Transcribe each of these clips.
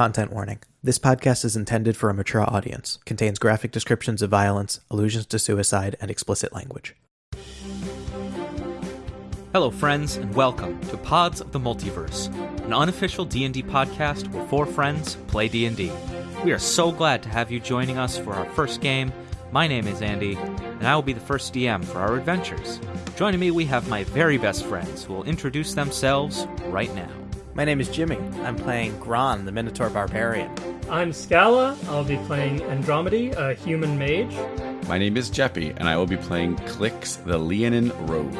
Content warning. This podcast is intended for a mature audience, contains graphic descriptions of violence, allusions to suicide, and explicit language. Hello friends and welcome to Pods of the Multiverse, an unofficial D&D podcast where four friends play D&D. We are so glad to have you joining us for our first game. My name is Andy, and I will be the first DM for our adventures. Joining me we have my very best friends who will introduce themselves right now. My name is Jimmy. I'm playing Gron, the Minotaur Barbarian. I'm Scala. I'll be playing Andromedy, a human mage. My name is Jeppy, and I will be playing Clix, the Leonin Rogue.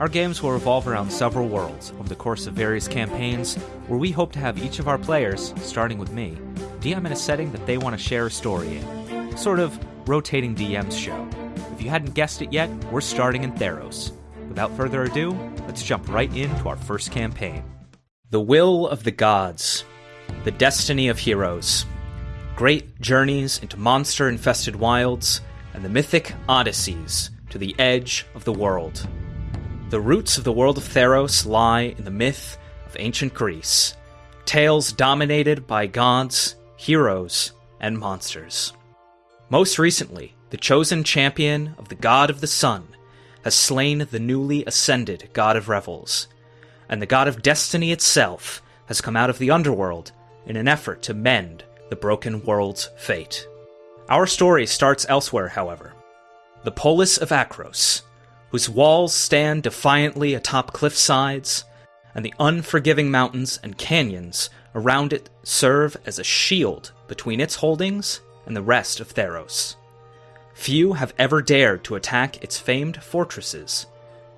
Our games will revolve around several worlds over the course of various campaigns, where we hope to have each of our players, starting with me, DM in a setting that they want to share a story in. Sort of rotating DM's show. If you hadn't guessed it yet, we're starting in Theros. Without further ado, let's jump right into our first campaign. The will of the gods, the destiny of heroes, great journeys into monster infested wilds, and the mythic odysseys to the edge of the world. The roots of the world of Theros lie in the myth of ancient Greece, tales dominated by gods, heroes, and monsters. Most recently, the chosen champion of the god of the sun has slain the newly ascended god of revels, and the god of destiny itself has come out of the underworld in an effort to mend the broken world's fate. Our story starts elsewhere, however. The polis of Akros, whose walls stand defiantly atop cliff sides, and the unforgiving mountains and canyons around it serve as a shield between its holdings and the rest of Theros. Few have ever dared to attack its famed fortresses,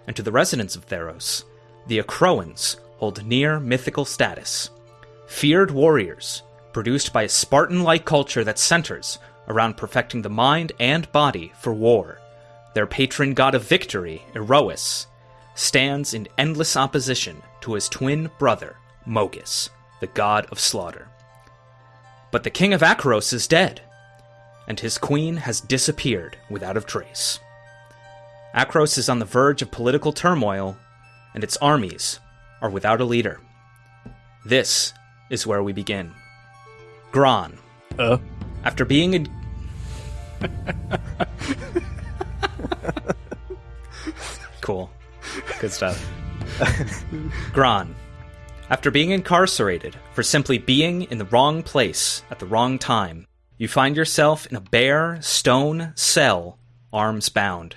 and to the residents of Theros, the Acroans hold near mythical status. Feared warriors, produced by a Spartan like culture that centers around perfecting the mind and body for war. Their patron god of victory, Iroas, stands in endless opposition to his twin brother, Mogis, the god of slaughter. But the king of Akros is dead, and his queen has disappeared without a trace. Akros is on the verge of political turmoil and its armies are without a leader. This is where we begin. Gron. Uh. After being in. cool. Good stuff. Gron. After being incarcerated for simply being in the wrong place at the wrong time, you find yourself in a bare, stone cell, arms bound.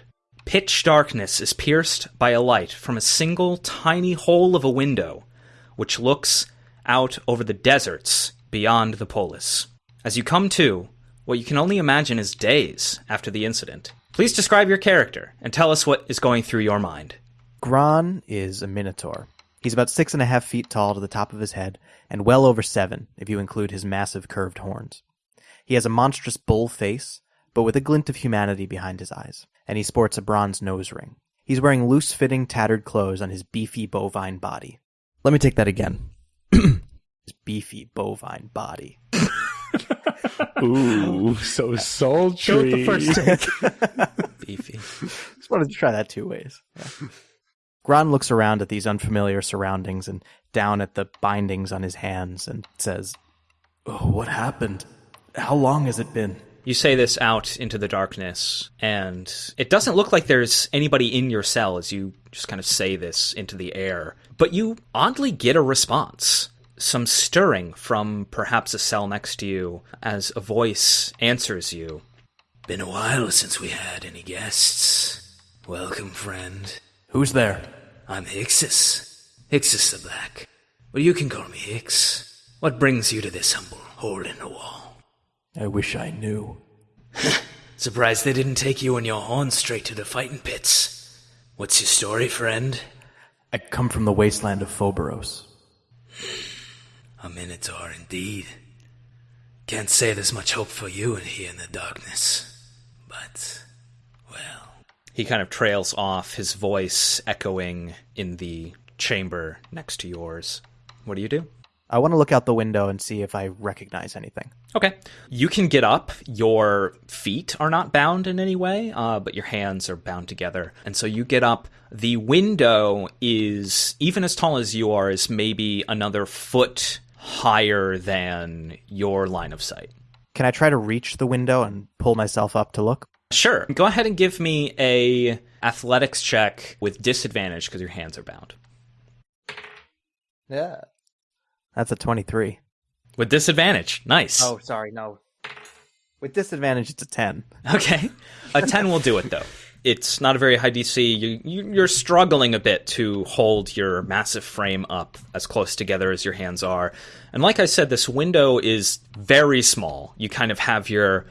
Pitch darkness is pierced by a light from a single tiny hole of a window, which looks out over the deserts beyond the polis. As you come to, what you can only imagine is days after the incident. Please describe your character and tell us what is going through your mind. Gron is a Minotaur. He's about six and a half feet tall to the top of his head, and well over seven if you include his massive curved horns. He has a monstrous bull face, but with a glint of humanity behind his eyes and he sports a bronze nose ring. He's wearing loose fitting, tattered clothes on his beefy bovine body. Let me take that again. his beefy bovine body. Ooh, so sultry. the first take. Beefy. Just wanted to try that two ways. Yeah. Gron looks around at these unfamiliar surroundings and down at the bindings on his hands and says, Oh, what happened? How long has it been? You say this out into the darkness, and it doesn't look like there's anybody in your cell as you just kind of say this into the air. But you oddly get a response. Some stirring from perhaps a cell next to you as a voice answers you. Been a while since we had any guests. Welcome, friend. Who's there? I'm Hixus. Hixus the Black. Well, you can call me Hix. What brings you to this humble hole in the wall? I wish I knew. Surprised they didn't take you and your horn straight to the fighting pits. What's your story, friend? I come from the wasteland of Phoberos. A Minotaur indeed. Can't say there's much hope for you in here in the darkness. But, well. He kind of trails off, his voice echoing in the chamber next to yours. What do you do? I want to look out the window and see if I recognize anything. Okay. You can get up. Your feet are not bound in any way, uh, but your hands are bound together. And so you get up. The window is, even as tall as you are, is maybe another foot higher than your line of sight. Can I try to reach the window and pull myself up to look? Sure. Go ahead and give me a athletics check with disadvantage because your hands are bound. Yeah. That's a 23. With disadvantage. Nice. Oh, sorry, no. With disadvantage, it's a 10. Okay. A 10 will do it, though. It's not a very high DC. You, you, you're struggling a bit to hold your massive frame up as close together as your hands are. And like I said, this window is very small. You kind of have your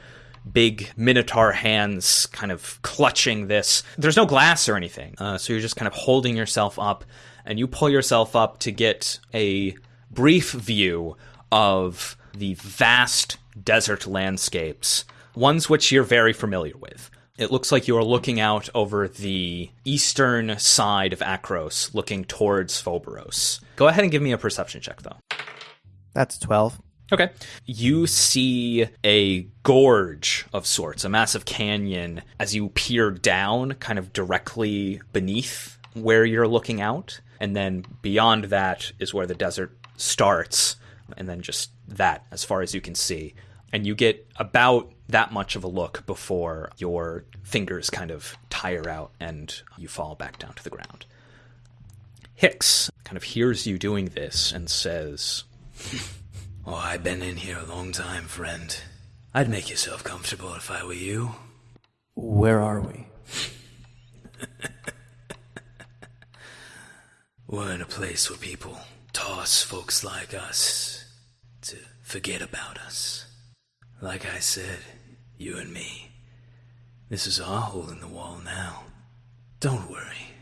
big minotaur hands kind of clutching this. There's no glass or anything. Uh, so you're just kind of holding yourself up, and you pull yourself up to get a brief view of the vast desert landscapes, ones which you're very familiar with. It looks like you are looking out over the eastern side of Akros, looking towards Phoberos. Go ahead and give me a perception check, though. That's 12. Okay. You see a gorge of sorts, a massive canyon, as you peer down, kind of directly beneath where you're looking out. And then beyond that is where the desert starts, and then just that as far as you can see. And you get about that much of a look before your fingers kind of tire out and you fall back down to the ground. Hix kind of hears you doing this and says, Oh, I've been in here a long time, friend. I'd make yourself comfortable if I were you. Where are we? We're in a place where people toss folks like us to forget about us. Like I said, you and me. This is our hole in the wall now. Don't worry.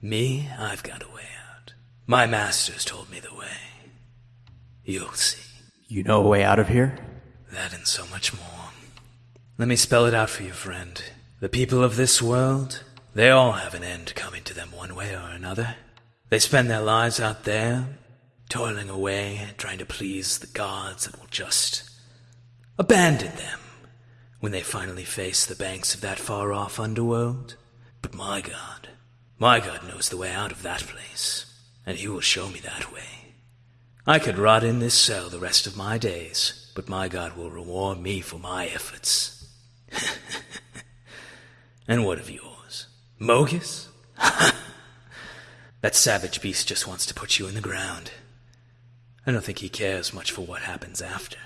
Me, I've got a way out. My masters told me the way. You'll see. You know a way out of here? That and so much more. Let me spell it out for you, friend. The people of this world, they all have an end coming to them one way or another. They spend their lives out there, toiling away, trying to please the gods that will just abandon them when they finally face the banks of that far off underworld. But my God, my God knows the way out of that place, and he will show me that way. I could rot in this cell the rest of my days, but my God will reward me for my efforts. and what of yours? Mogis? that savage beast just wants to put you in the ground. I don't think he cares much for what happens after.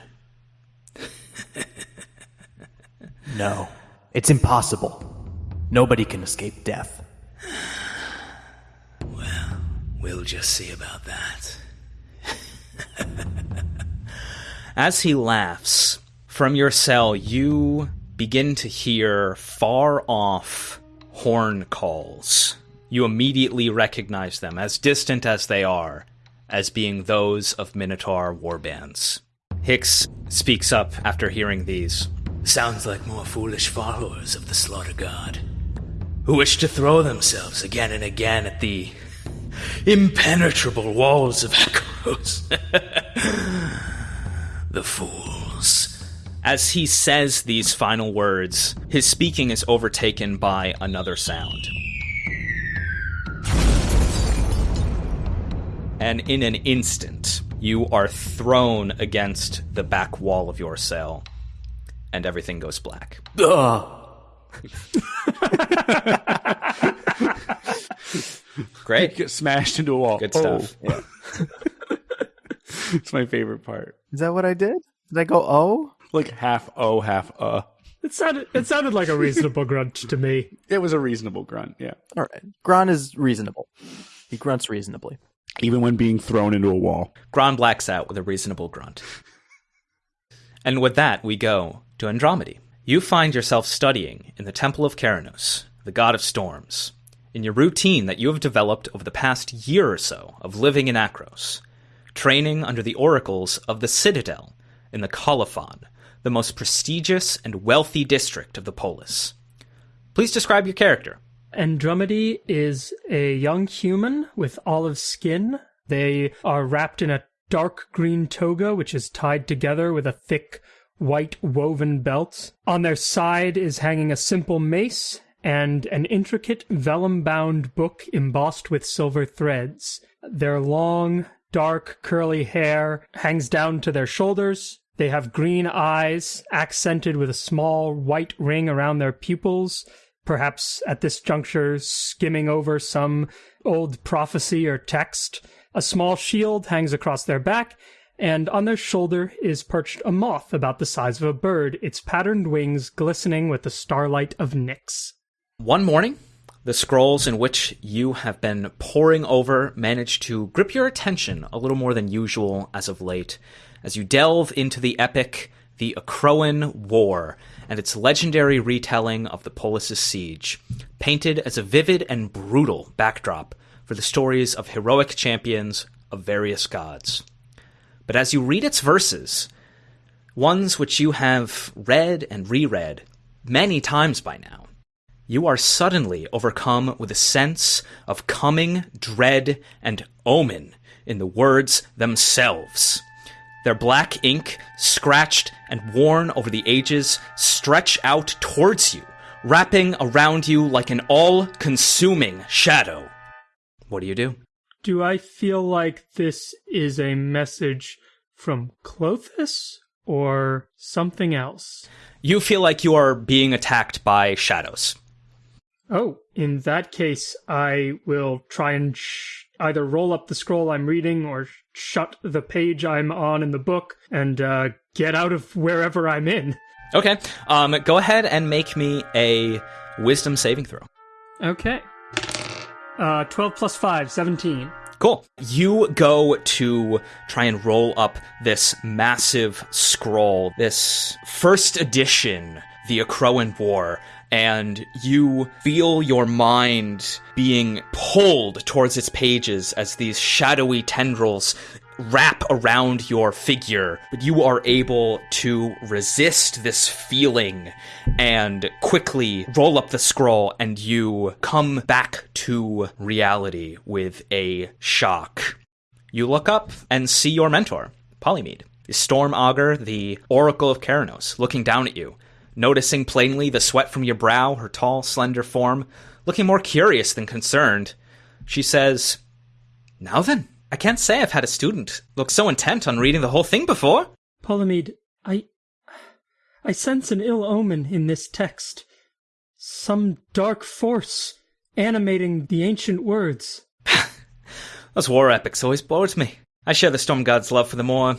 No. It's impossible. Nobody can escape death. Well, we'll just see about that. As he laughs, from your cell, you begin to hear far off horn calls. You immediately recognize them, as distant as they are, as being those of Minotaur warbands. Hix speaks up after hearing these. Sounds like more foolish followers of the slaughter god, who wish to throw themselves again and again at the impenetrable walls of Akros. the fools. As he says these final words, his speaking is overtaken by another sound. And in an instant, you are thrown against the back wall of your cell, and everything goes black. Great. Get smashed into a wall. Good stuff. Oh. it's my favorite part. Is that what I did? Did I go oh? Like half oh, half uh. It sounded it sounded like a reasonable grunt to me. It was a reasonable grunt, yeah. All right. Gron is reasonable. He grunts reasonably. Even when being thrown into a wall. Gron blacks out with a reasonable grunt. And with that, we go to Andromedy. You find yourself studying in the Temple of Keranos, the god of storms, in your routine that you have developed over the past year or so of living in Akros, training under the oracles of the Citadel in the Colophon, the most prestigious and wealthy district of the polis. Please describe your character. Andromedy is a young human with olive skin. They are wrapped in a dark green toga, which is tied together with a thick white woven belt. On their side is hanging a simple mace and an intricate vellum bound book embossed with silver threads. Their long, dark curly hair hangs down to their shoulders. They have green eyes, accented with a small white ring around their pupils, perhaps at this juncture skimming over some old prophecy or text. A small shield hangs across their back, and on their shoulder is perched a moth about the size of a bird, its patterned wings glistening with the starlight of Nyx. One morning, the scrolls in which you have been poring over manage to grip your attention a little more than usual as of late, as you delve into the epic The Acroan War and its legendary retelling of the Polis' siege, painted as a vivid and brutal backdrop for the stories of heroic champions of various gods. But as you read its verses, ones which you have read and reread many times by now, you are suddenly overcome with a sense of coming dread and omen in the words themselves. Their black ink, scratched and worn over the ages, stretch out towards you, wrapping around you like an all consuming shadow. What do you do? Do I feel like this is a message from Klothys or something else? You feel like you are being attacked by shadows. Oh, in that case, I will try and sh- either roll up the scroll I'm reading or shut the page I'm on in the book and uh, get out of wherever I'm in. Okay, um, go ahead and make me a wisdom saving throw. Okay. Uh, 12 plus 5, 17. Cool. You go to try and roll up this massive scroll, this first edition, the Acroan War, and you feel your mind being pulled towards its pages as these shadowy tendrils wrap around your figure, but you are able to resist this feeling and quickly roll up the scroll and you come back to reality with a shock. You look up and see your mentor, Polymede, the Storm Augur, the Oracle of Keranos, looking down at you, noticing plainly the sweat from your brow, her tall, slender form, looking more curious than concerned. She says, Now then. I can't say I've had a student look so intent on reading the whole thing before. Polymede, I. I sense an ill omen in this text. Some dark force animating the ancient words. Those war epics always bored me. I share the Storm God's love for the more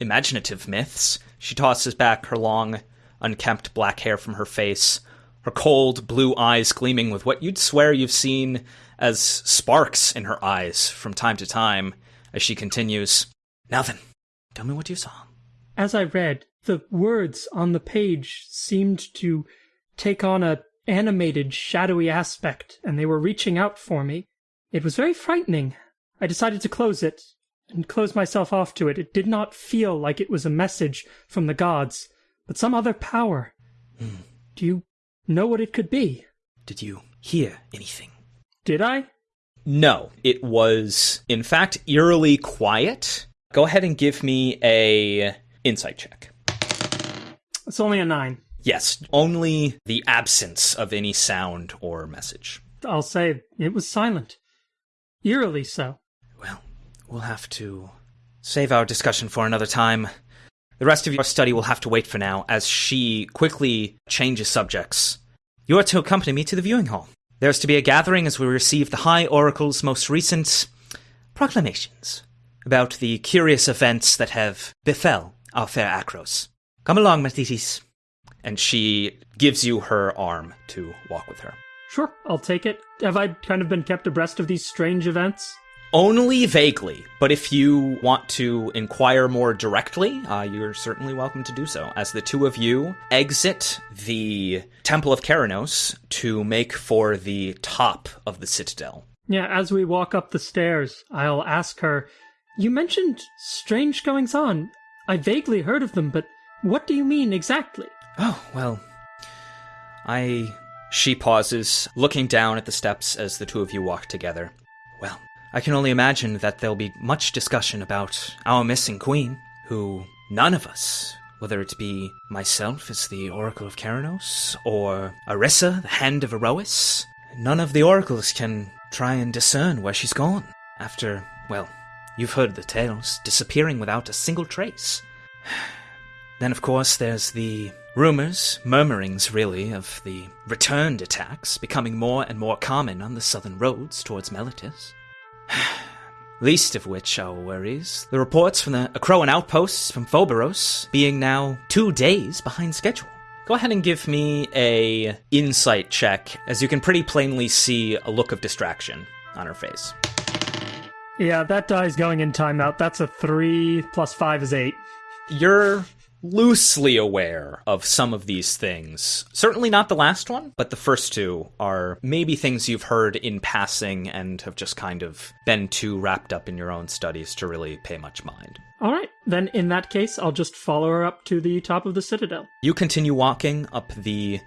imaginative myths. She tosses back her long, unkempt black hair from her face, her cold blue eyes gleaming with what you'd swear you've seen as sparks in her eyes from time to time as she continues. Now then, tell me what you saw. As I read, the words on the page seemed to take on a animated, shadowy aspect, and they were reaching out for me. It was very frightening. I decided to close it and close myself off to it. It did not feel like it was a message from the gods, but some other power. Hmm. Do you know what it could be? Did you hear anything? Did I? No, it was in fact eerily quiet. Go ahead and give me a insight check. It's only a nine. Yes, only the absence of any sound or message. I'll say it was silent. Eerily so. Well, we'll have to save our discussion for another time. The rest of your study will have to wait for now, as she quickly changes subjects. You are to accompany me to the viewing hall. There's to be a gathering as we receive the High Oracle's most recent proclamations about the curious events that have befell our fair Akros. Come along, Mathitis. And she gives you her arm to walk with her. Sure, I'll take it. Have I kind of been kept abreast of these strange events? Only vaguely, but if you want to inquire more directly, uh, you're certainly welcome to do so. As the two of you exit the Temple of Keranos to make for the top of the citadel. Yeah, as we walk up the stairs, I'll ask her, You mentioned strange goings on. I vaguely heard of them, but what do you mean exactly? Oh, well, I. She pauses, looking down at the steps as the two of you walk together. I can only imagine that there'll be much discussion about our missing queen, who none of us, whether it be myself as the Oracle of Keranos, or Arissa, the Hand of Iroas, none of the oracles can try and discern where she's gone. After, well, You've heard the tales, disappearing without a single trace. Then, of course, there's the rumors, murmurings really, of the returned attacks becoming more and more common on the southern roads towards Meletis. Least of which our worries the reports from the Acroan outposts from Phoberos being now two days behind schedule. Go ahead and give me a insight check, as you can pretty plainly see a look of distraction on her face. Yeah, that die's going in timeout. That's a three plus five is eight. You're loosely aware of some of these things. Certainly not the last one, but the first two are maybe things you've heard in passing and have just kind of been too wrapped up in your own studies to really pay much mind. All right, then in that case, I'll just follow her up to the top of the citadel. You continue walking up the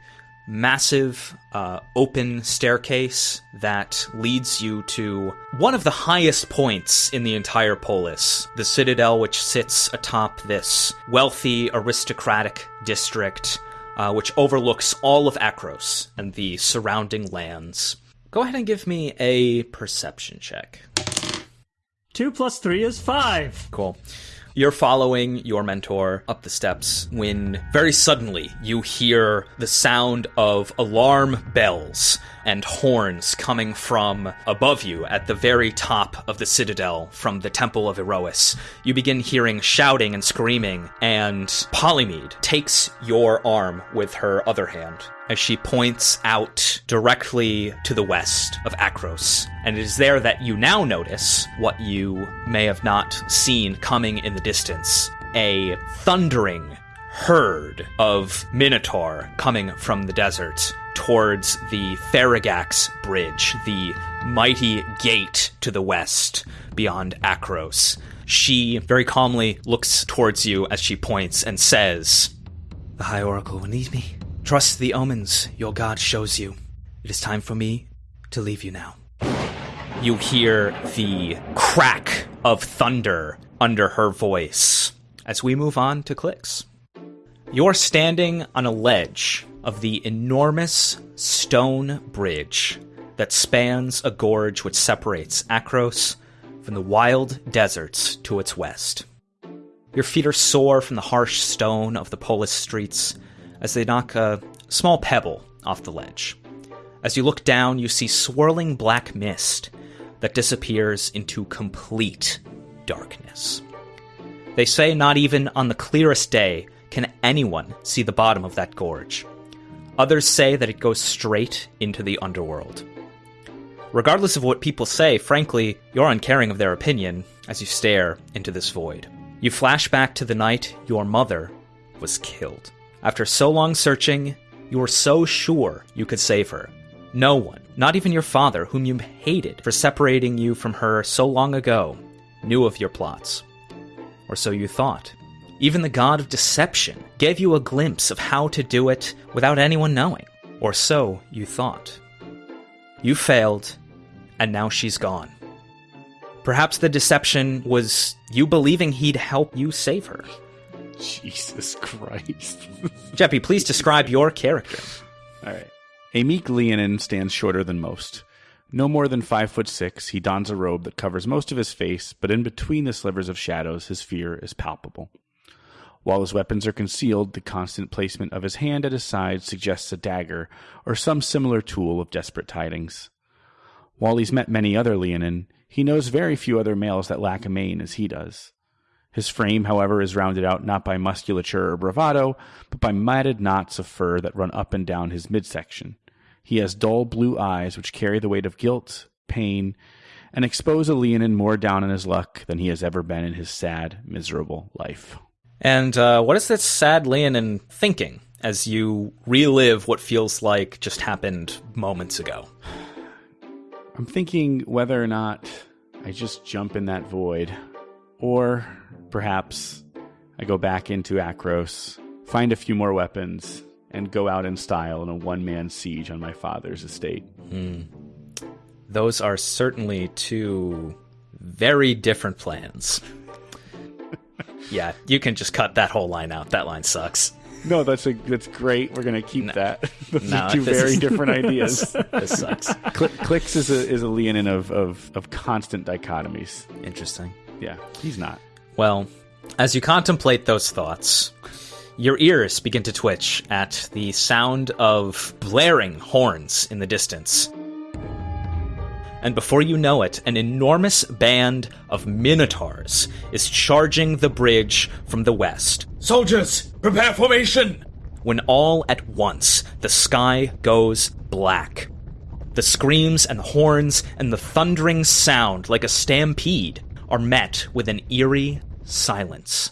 massive uh, open staircase that leads you to one of the highest points in the entire polis, the citadel, which sits atop this wealthy aristocratic district, uh, which overlooks all of Akros and the surrounding lands. Go ahead and give me a perception check. Two plus three is five. Cool. You're following your mentor up the steps when very suddenly you hear the sound of alarm bells and horns coming from above you at the very top of the citadel from the Temple of Iroas. You begin hearing shouting and screaming, and Polymede takes your arm with her other hand as she points out directly to the west of Akros. And it is there that you now notice what you may have not seen coming in the distance a thundering herd of Minotaur coming from the desert towards the Faragax Bridge, the mighty gate to the west beyond Akros. She very calmly looks towards you as she points and says, The High Oracle will need me. Trust the omens your god shows you. It is time for me to leave you now. You hear the crack of thunder under her voice as we move on to Clix. You're standing on a ledge of the enormous stone bridge that spans a gorge which separates Akros from the wild deserts to its west. Your feet are sore from the harsh stone of the Polis streets as they knock a small pebble off the ledge. As you look down, you see swirling black mist that disappears into complete darkness. They say not even on the clearest day can anyone see the bottom of that gorge. Others say that it goes straight into the underworld. Regardless of what people say, frankly, you're uncaring of their opinion as you stare into this void. You flash back to the night your mother was killed. After so long searching, you were so sure you could save her. No one, not even your father, whom you hated for separating you from her so long ago, knew of your plots. Or so you thought. Even the god of deception gave you a glimpse of how to do it without anyone knowing. Or so you thought. You failed, and now she's gone. Perhaps the deception was you believing he'd help you save her. Jesus Christ. Jeppy, please describe your character. All right. A meek Leonin stands shorter than most. No more than five foot six, he dons a robe that covers most of his face, but in between the slivers of shadows, his fear is palpable. While his weapons are concealed, the constant placement of his hand at his side suggests a dagger or some similar tool of desperate tidings. While he's met many other Leonin, he knows very few other males that lack a mane as he does. His frame, however, is rounded out not by musculature or bravado, but by matted knots of fur that run up and down his midsection. He has dull blue eyes which carry the weight of guilt, pain, and expose a Leonin more down in his luck than he has ever been in his sad, miserable life. And uh, what is this sad Leonin thinking as you relive what feels like just happened moments ago? I'm thinking whether or not I just jump in that void, or perhaps I go back into Akros, find a few more weapons, and go out in style in a one man siege on my father's estate. Hmm. Those are certainly two very different plans. yeah, you can just cut that whole line out. That line sucks. No, that's a that's great. We're gonna keep that. Those No, two very is- different ideas. This sucks. Cl- Clix is a is a Leonin of, of of constant dichotomies. Interesting. Yeah, he's not. Well, as you contemplate those thoughts, your ears begin to twitch at the sound of blaring horns in the distance. And before you know it, an enormous band of minotaurs is charging the bridge from the west. Soldiers, prepare formation! When all at once the sky goes black. The screams and horns and the thundering sound like a stampede are met with an eerie silence.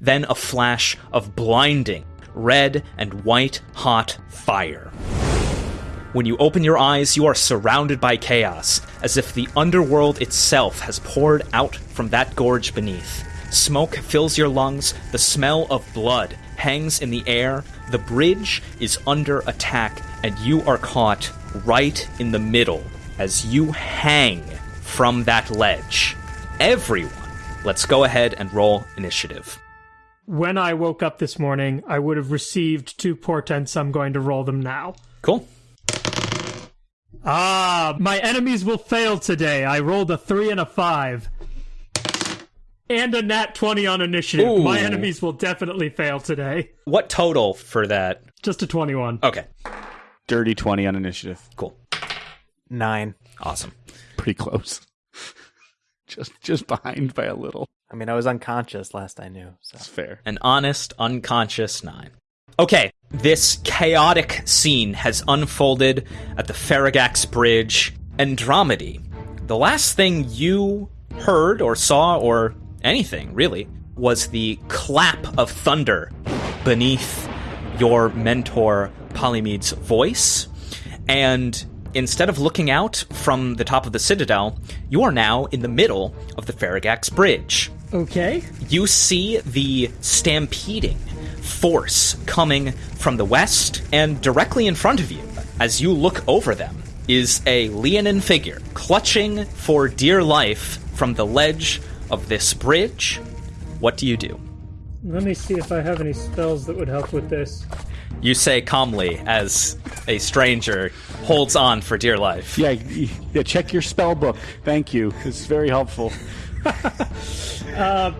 Then a flash of blinding red and white hot fire. When you open your eyes, you are surrounded by chaos, as if the underworld itself has poured out from that gorge beneath. Smoke fills your lungs, the smell of blood hangs in the air, the bridge is under attack, and you are caught right in the middle as you hang from that ledge. Everyone, let's go ahead and roll initiative. When I woke up this morning, I would have received two portents. I'm going to roll them now. Cool. Ah, my enemies will fail today. I rolled a three and a five. And a nat 20 on initiative. Ooh. My enemies will definitely fail today. What total for that? Just a 21. Okay, Dirty 20 on initiative. cool. Nine. Awesome. Pretty close. Just just behind by a little. I mean, I was unconscious last I knew. So That's fair. An honest, unconscious nine. Okay, this chaotic scene has unfolded at the Faragax Bridge. Andromedy. The last thing you heard or saw or anything, really, was the clap of thunder beneath your mentor Polymede's voice. And instead of looking out from the top of the citadel, you are now in the middle of the Faragax Bridge Okay. you see the stampeding force coming from the west, and directly in front of you, as you look over them, is a Leonin figure clutching for dear life from the ledge of this bridge. What do you do? Let me see if I have any spells that would help with this. You say calmly as a stranger holds on for dear life. Yeah, yeah, check your spell book. Thank you. It's very helpful. uh,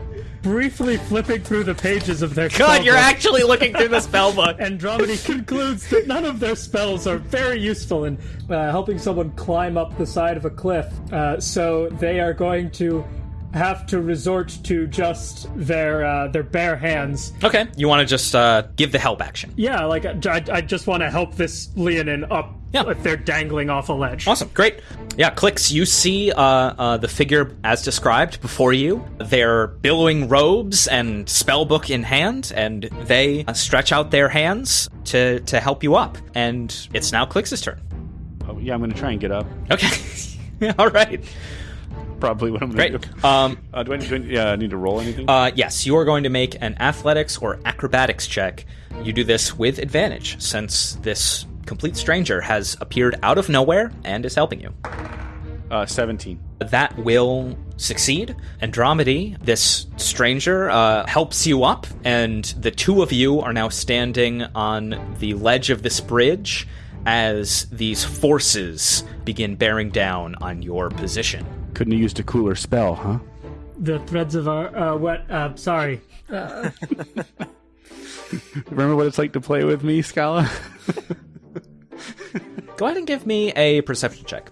Briefly flipping through the pages of their God, you're spellbook, actually looking through the spell book. Andromedy concludes that none of their spells are very useful in uh, helping someone climb up the side of a cliff. Uh, so they are going to have to resort to just their uh, their bare hands. Okay, you want to just uh, give the help action. Yeah, like I, I just want to help this Leonin up Yeah. if they're dangling off a ledge. Awesome, great. Yeah, Clix. You see uh, uh, the figure as described before you. They're billowing robes and spellbook in hand, and they uh, stretch out their hands to to help you up. And it's now Clix's turn. Oh, yeah, I'm going to try and get up. Okay, all right, Probably what I'm going to do. Um, Uh, do I, do I need to roll anything? uh, yes, you are going to make an athletics or acrobatics check. You do this with advantage, since this complete stranger has appeared out of nowhere and is helping you. Uh, 17. that will succeed. Andromedy, this stranger, uh, helps you up, and the two of you are now standing on the ledge of this bridge as these forces begin bearing down on your position. Couldn't have used a cooler spell, huh? The threads of our uh, what? Uh, sorry. Remember what it's like to play with me, Scala? Go ahead and give me a perception check.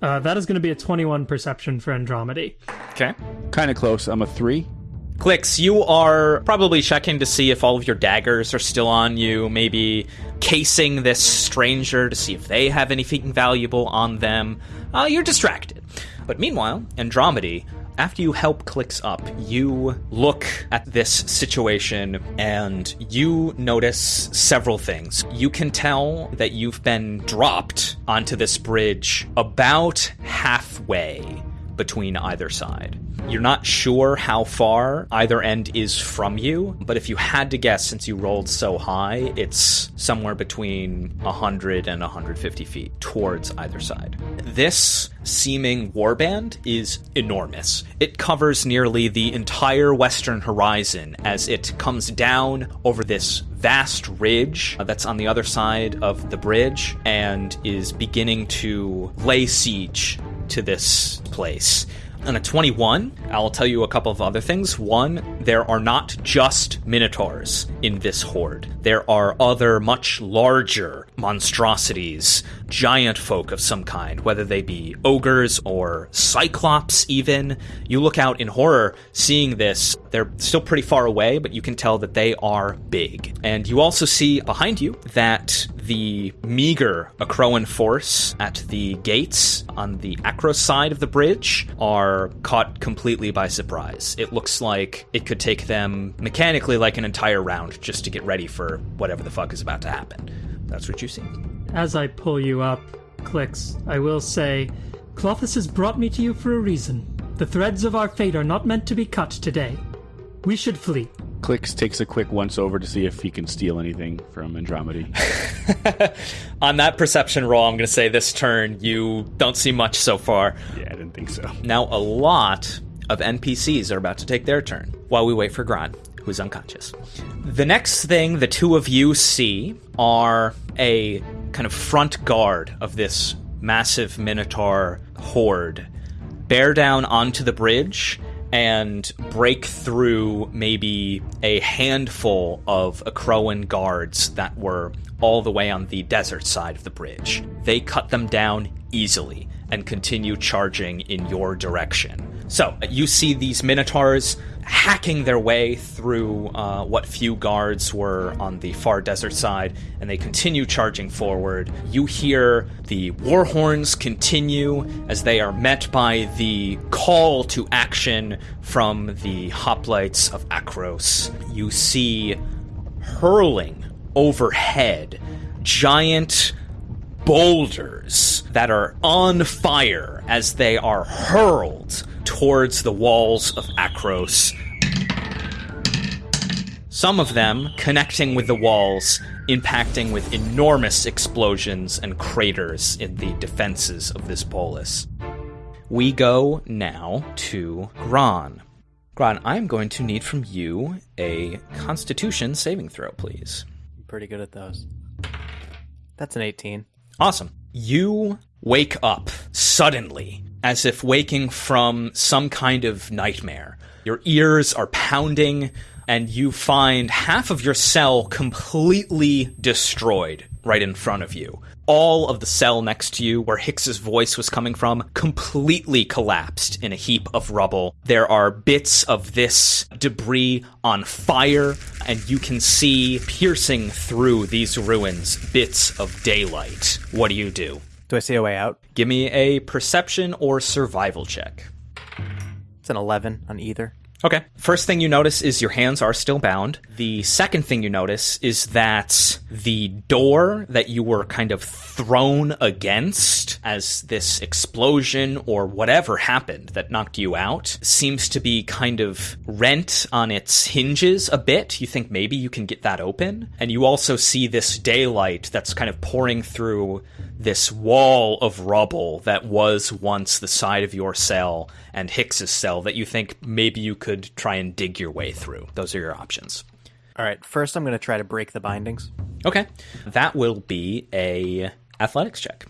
Uh, that is going to be a 21 perception for Andromedy. Okay. kind of close. I'm a 3. Clix, you are probably checking to see if all of your daggers are still on you, maybe casing this stranger to see if they have anything valuable on them. Uh, you're distracted. But meanwhile, Andromedy, after you help Clix up, you look at this situation and you notice several things. You can tell that you've been dropped onto this bridge about halfway between either side. You're not sure how far either end is from you, but if you had to guess, since you rolled so high, it's somewhere between 100 and 150 feet towards either side. This seeming warband is enormous. It covers nearly the entire western horizon as it comes down over this vast ridge that's on the other side of the bridge and is beginning to lay siege to this place. On a 21, I'll tell you a couple of other things. One, there are not just minotaurs in this horde. There are other much larger monstrosities, giant folk of some kind, whether they be ogres or cyclops even. You look out in horror seeing this, they're still pretty far away, but you can tell that they are big. And you also see behind you that the meager Acroan force at the gates on the Akros side of the bridge are caught completely by surprise. It looks like it could take them mechanically like an entire round just to get ready for whatever the fuck is about to happen. That's what you see. As I pull you up, Clix, I will say, Klothys has brought me to you for a reason. The threads of our fate are not meant to be cut today. We should flee. Clix takes a quick once over to see if he can steal anything from Andromedy. On that perception roll, I'm going to say this turn, you don't see much so far. yeah, I didn't think so. Now, a lot of NPCs are about to take their turn while we wait for Gron, who's unconscious. The next thing the two of you see are a kind of front guard of this massive Minotaur horde bear down onto the bridge and break through maybe a handful of Acroan guards that were all the way on the desert side of the bridge. They cut them down easily and continue charging in your direction. So you see these minotaurs hacking their way through uh, what few guards were on the far desert side, and they continue charging forward. You hear the war horns continue as they are met by the call to action from the hoplites of Akros. You see hurling overhead giant boulders that are on fire as they are hurled towards the walls of Akros. Some of them connecting with the walls, impacting with enormous explosions and craters in the defenses of this polis. We go now to Gron. Gron, I'm going to need from you a Constitution saving throw, please. I'm pretty good at those. That's an 18. Awesome. You wake up suddenly, as if waking from some kind of nightmare. Your ears are pounding, and you find half of your cell completely destroyed right in front of you. All of the cell next to you, where Hix's voice was coming from, completely collapsed in a heap of rubble. There are bits of this debris on fire, and you can see piercing through these ruins bits of daylight. What do you do? Do I see a way out? Give me a perception or survival check. It's an 11 on either. Okay. First thing you notice is your hands are still bound. The second thing you notice is that the door that you were kind of thrown against as this explosion or whatever happened that knocked you out seems to be kind of rent on its hinges a bit. You think maybe you can get that open. And you also see this daylight that's kind of pouring through this wall of rubble that was once the side of your cell and Hix's cell that you think maybe you could try and dig your way through. Those are your options. All right, first I'm going to try to break the bindings. Okay. That will be a athletics check.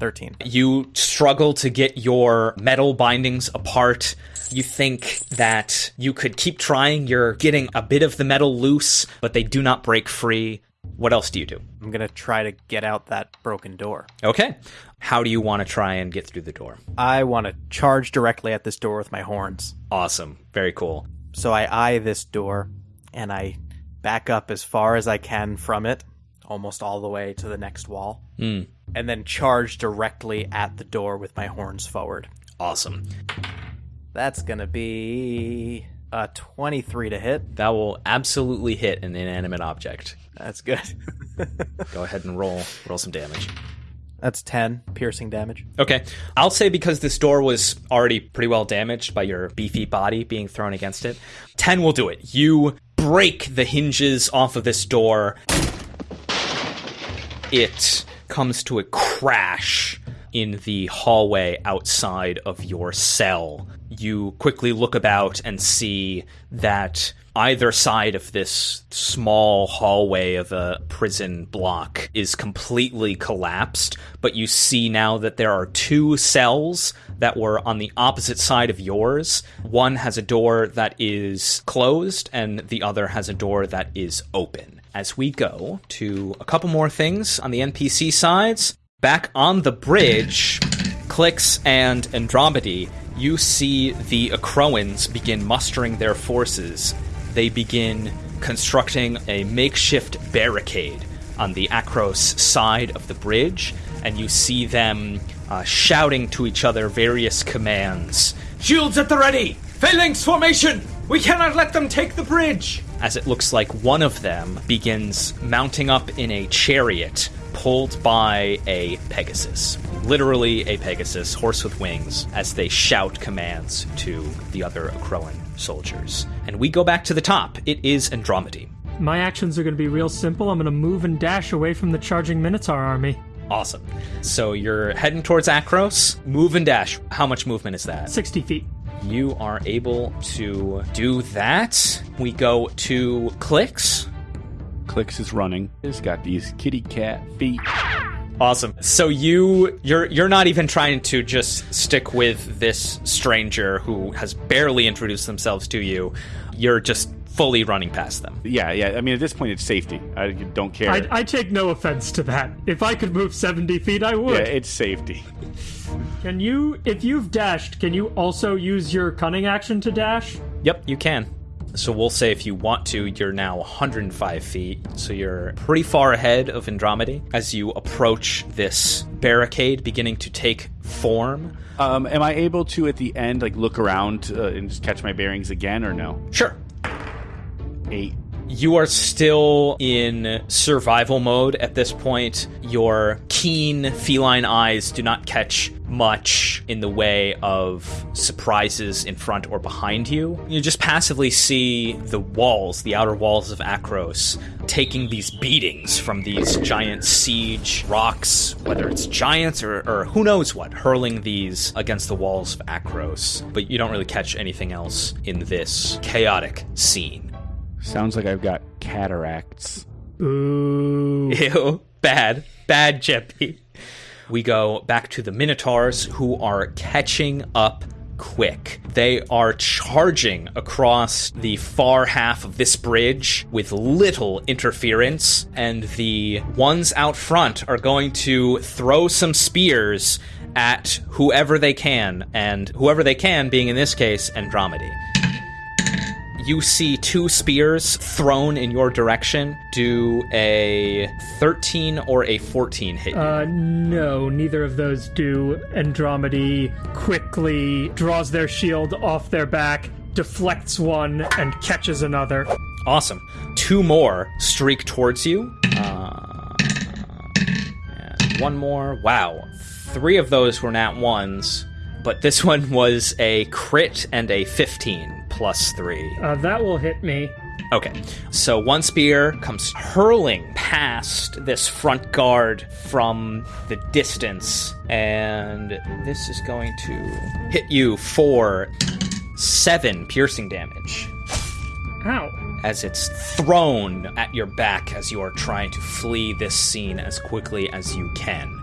13. You struggle to get your metal bindings apart. You think that you could keep trying. You're getting a bit of the metal loose, but they do not break free. What else do you do? I'm going to try to get out that broken door. Okay. How do you want to try and get through the door? I want to charge directly at this door with my horns. Awesome. Very cool. So I eye this door and I back up as far as I can from it, almost all the way to the next wall, Mm, and then charge directly at the door with my horns forward. awesome. That's going to be a 23 to hit. That will absolutely hit an inanimate object. That's good. Go ahead and roll roll some damage. That's 10 piercing damage. Okay. I'll say because this door was already pretty well damaged by your beefy body being thrown against it, 10 will do it. You break the hinges off of this door. It comes to a crash in the hallway outside of your cell. You quickly look about and see that either side of this small hallway of a prison block is completely collapsed, but you see now that there are two cells that were on the opposite side of yours. One has a door that is closed, and the other has a door that is open. As we go to a couple more things on the NPC sides, back on the bridge, Clix and Andromedy, you see the Akroans begin mustering their forces. They begin constructing a makeshift barricade on the Akros side of the bridge, and you see them uh, shouting to each other various commands. Shields at the ready! Phalanx formation! We cannot let them take the bridge! As it looks like one of them begins mounting up in a chariot pulled by a Pegasus. Literally a Pegasus, horse with wings, as they shout commands to the other Akroan soldiers. And we go back to the top. It is Andromedy. My actions are going to be real simple. I'm going to move and dash away from the charging Minotaur army. Awesome. So you're heading towards Akros. Move and dash. How much movement is that? 60 feet. You are able to do that. We go to Clix. Clix is running. He's got these kitty cat feet. Awesome. So you you're you're not even trying to just stick with this stranger who has barely introduced themselves to you. You're just fully running past them. Yeah, yeah. I mean, at this point, it's safety. I don't care. I, I take no offense to that. If I could move 70 feet, I would. yeah, it's safety. Can you, if you've dashed, can you also use your cunning action to dash? Yep, you can. So we'll say if you want to, you're now 105 feet. So you're pretty far ahead of Andromedy as you approach this barricade beginning to take form. Um, am I able to, at the end, like look around uh, and just catch my bearings again, or no? Sure. Eight. You are still in survival mode at this point. Your keen feline eyes do not catch much in the way of surprises in front or behind you. You just passively see the walls, the outer walls of Akros, taking these beatings from these giant siege rocks, whether it's giants or, or who knows what, hurling these against the walls of Akros. But you don't really catch anything else in this chaotic scene. Sounds like I've got cataracts. Ooh. Ew, bad, bad Jeppy. We go back to the Minotaurs who are catching up quick. They are charging across the far half of this bridge with little interference, and the ones out front are going to throw some spears at whoever they can, and whoever they can being in this case Andromedy. You see two spears thrown in your direction. Do a 13 or a 14 hit you? Uh, no, neither of those do. Andromedy quickly draws their shield off their back, deflects one, and catches another. Awesome. Two more streak towards you. Uh, and one more. Wow. Three of those were nat ones, but this one was a crit and a 15 plus three. Uh, that will hit me. Okay, so one spear comes hurling past this front guard from the distance, and this is going to hit you for seven piercing damage Ow. as it's thrown at your back as you are trying to flee this scene as quickly as you can.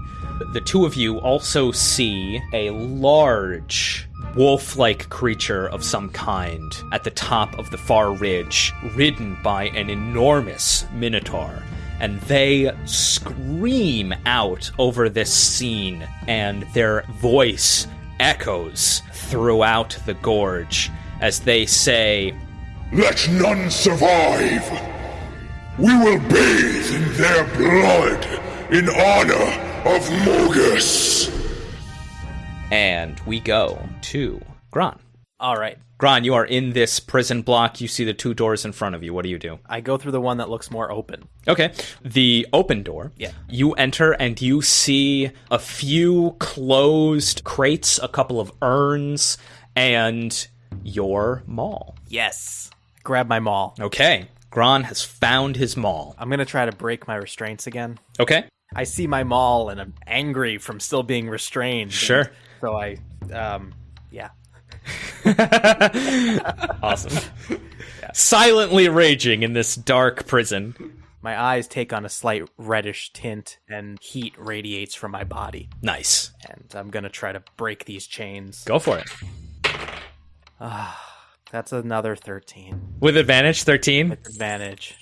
The two of you also see a large wolf like creature of some kind at the top of the far ridge, ridden by an enormous minotaur. And they scream out over this scene, and their voice echoes throughout the gorge as they say, Let none survive. We will bathe in their blood in honor of Mogis. and we go to Gron. All right. Gron, you are in this prison block. You see the two doors in front of you. What do you do? I go through the one that looks more open. Okay. The open door. Yeah. You enter and you see a few closed crates, a couple of urns, and your maul. Yes. Grab my maul. Okay. Gron has found his maul. I'm gonna try to break my restraints again. Okay. I see my maul and I'm angry from still being restrained. Sure. So I, um, yeah. Awesome. silently raging in this dark prison. My eyes take on a slight reddish tint, and heat radiates from my body. Nice. And I'm gonna try to break these chains. Go for it. Ah, that's another 13. With advantage, 13. Advantage.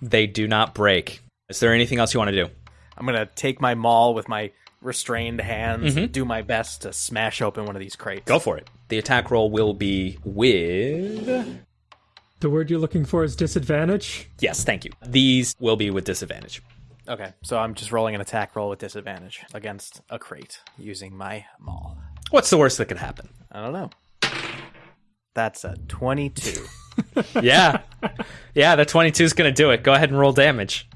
They do not break. Is there anything else you want to do? I'm gonna take my maul with my restrained hands and do my best to smash open one of these crates. Go for it. The attack roll will be with. The word you're looking for is disadvantage. Yes, thank you. These will be with disadvantage. Okay, so I'm just rolling an attack roll with disadvantage against a crate using my maul. What's the worst that could happen? I don't know. That's a 22. Yeah. yeah, the 22 is going to do it. Go ahead and roll damage.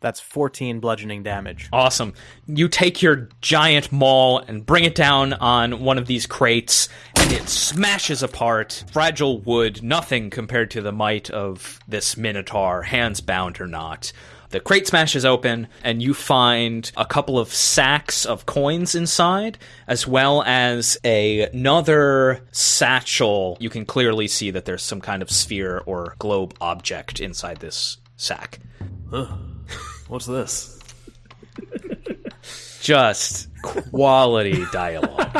That's 14 bludgeoning damage. Awesome. You take your giant maul and bring it down on one of these crates, and it smashes apart. Fragile wood, nothing compared to the might of this minotaur, hands bound or not. The crate smashes open, and you find a couple of sacks of coins inside, as well as a- another satchel. You can clearly see that there's some kind of sphere or globe object inside this sack. What's this? just quality dialogue.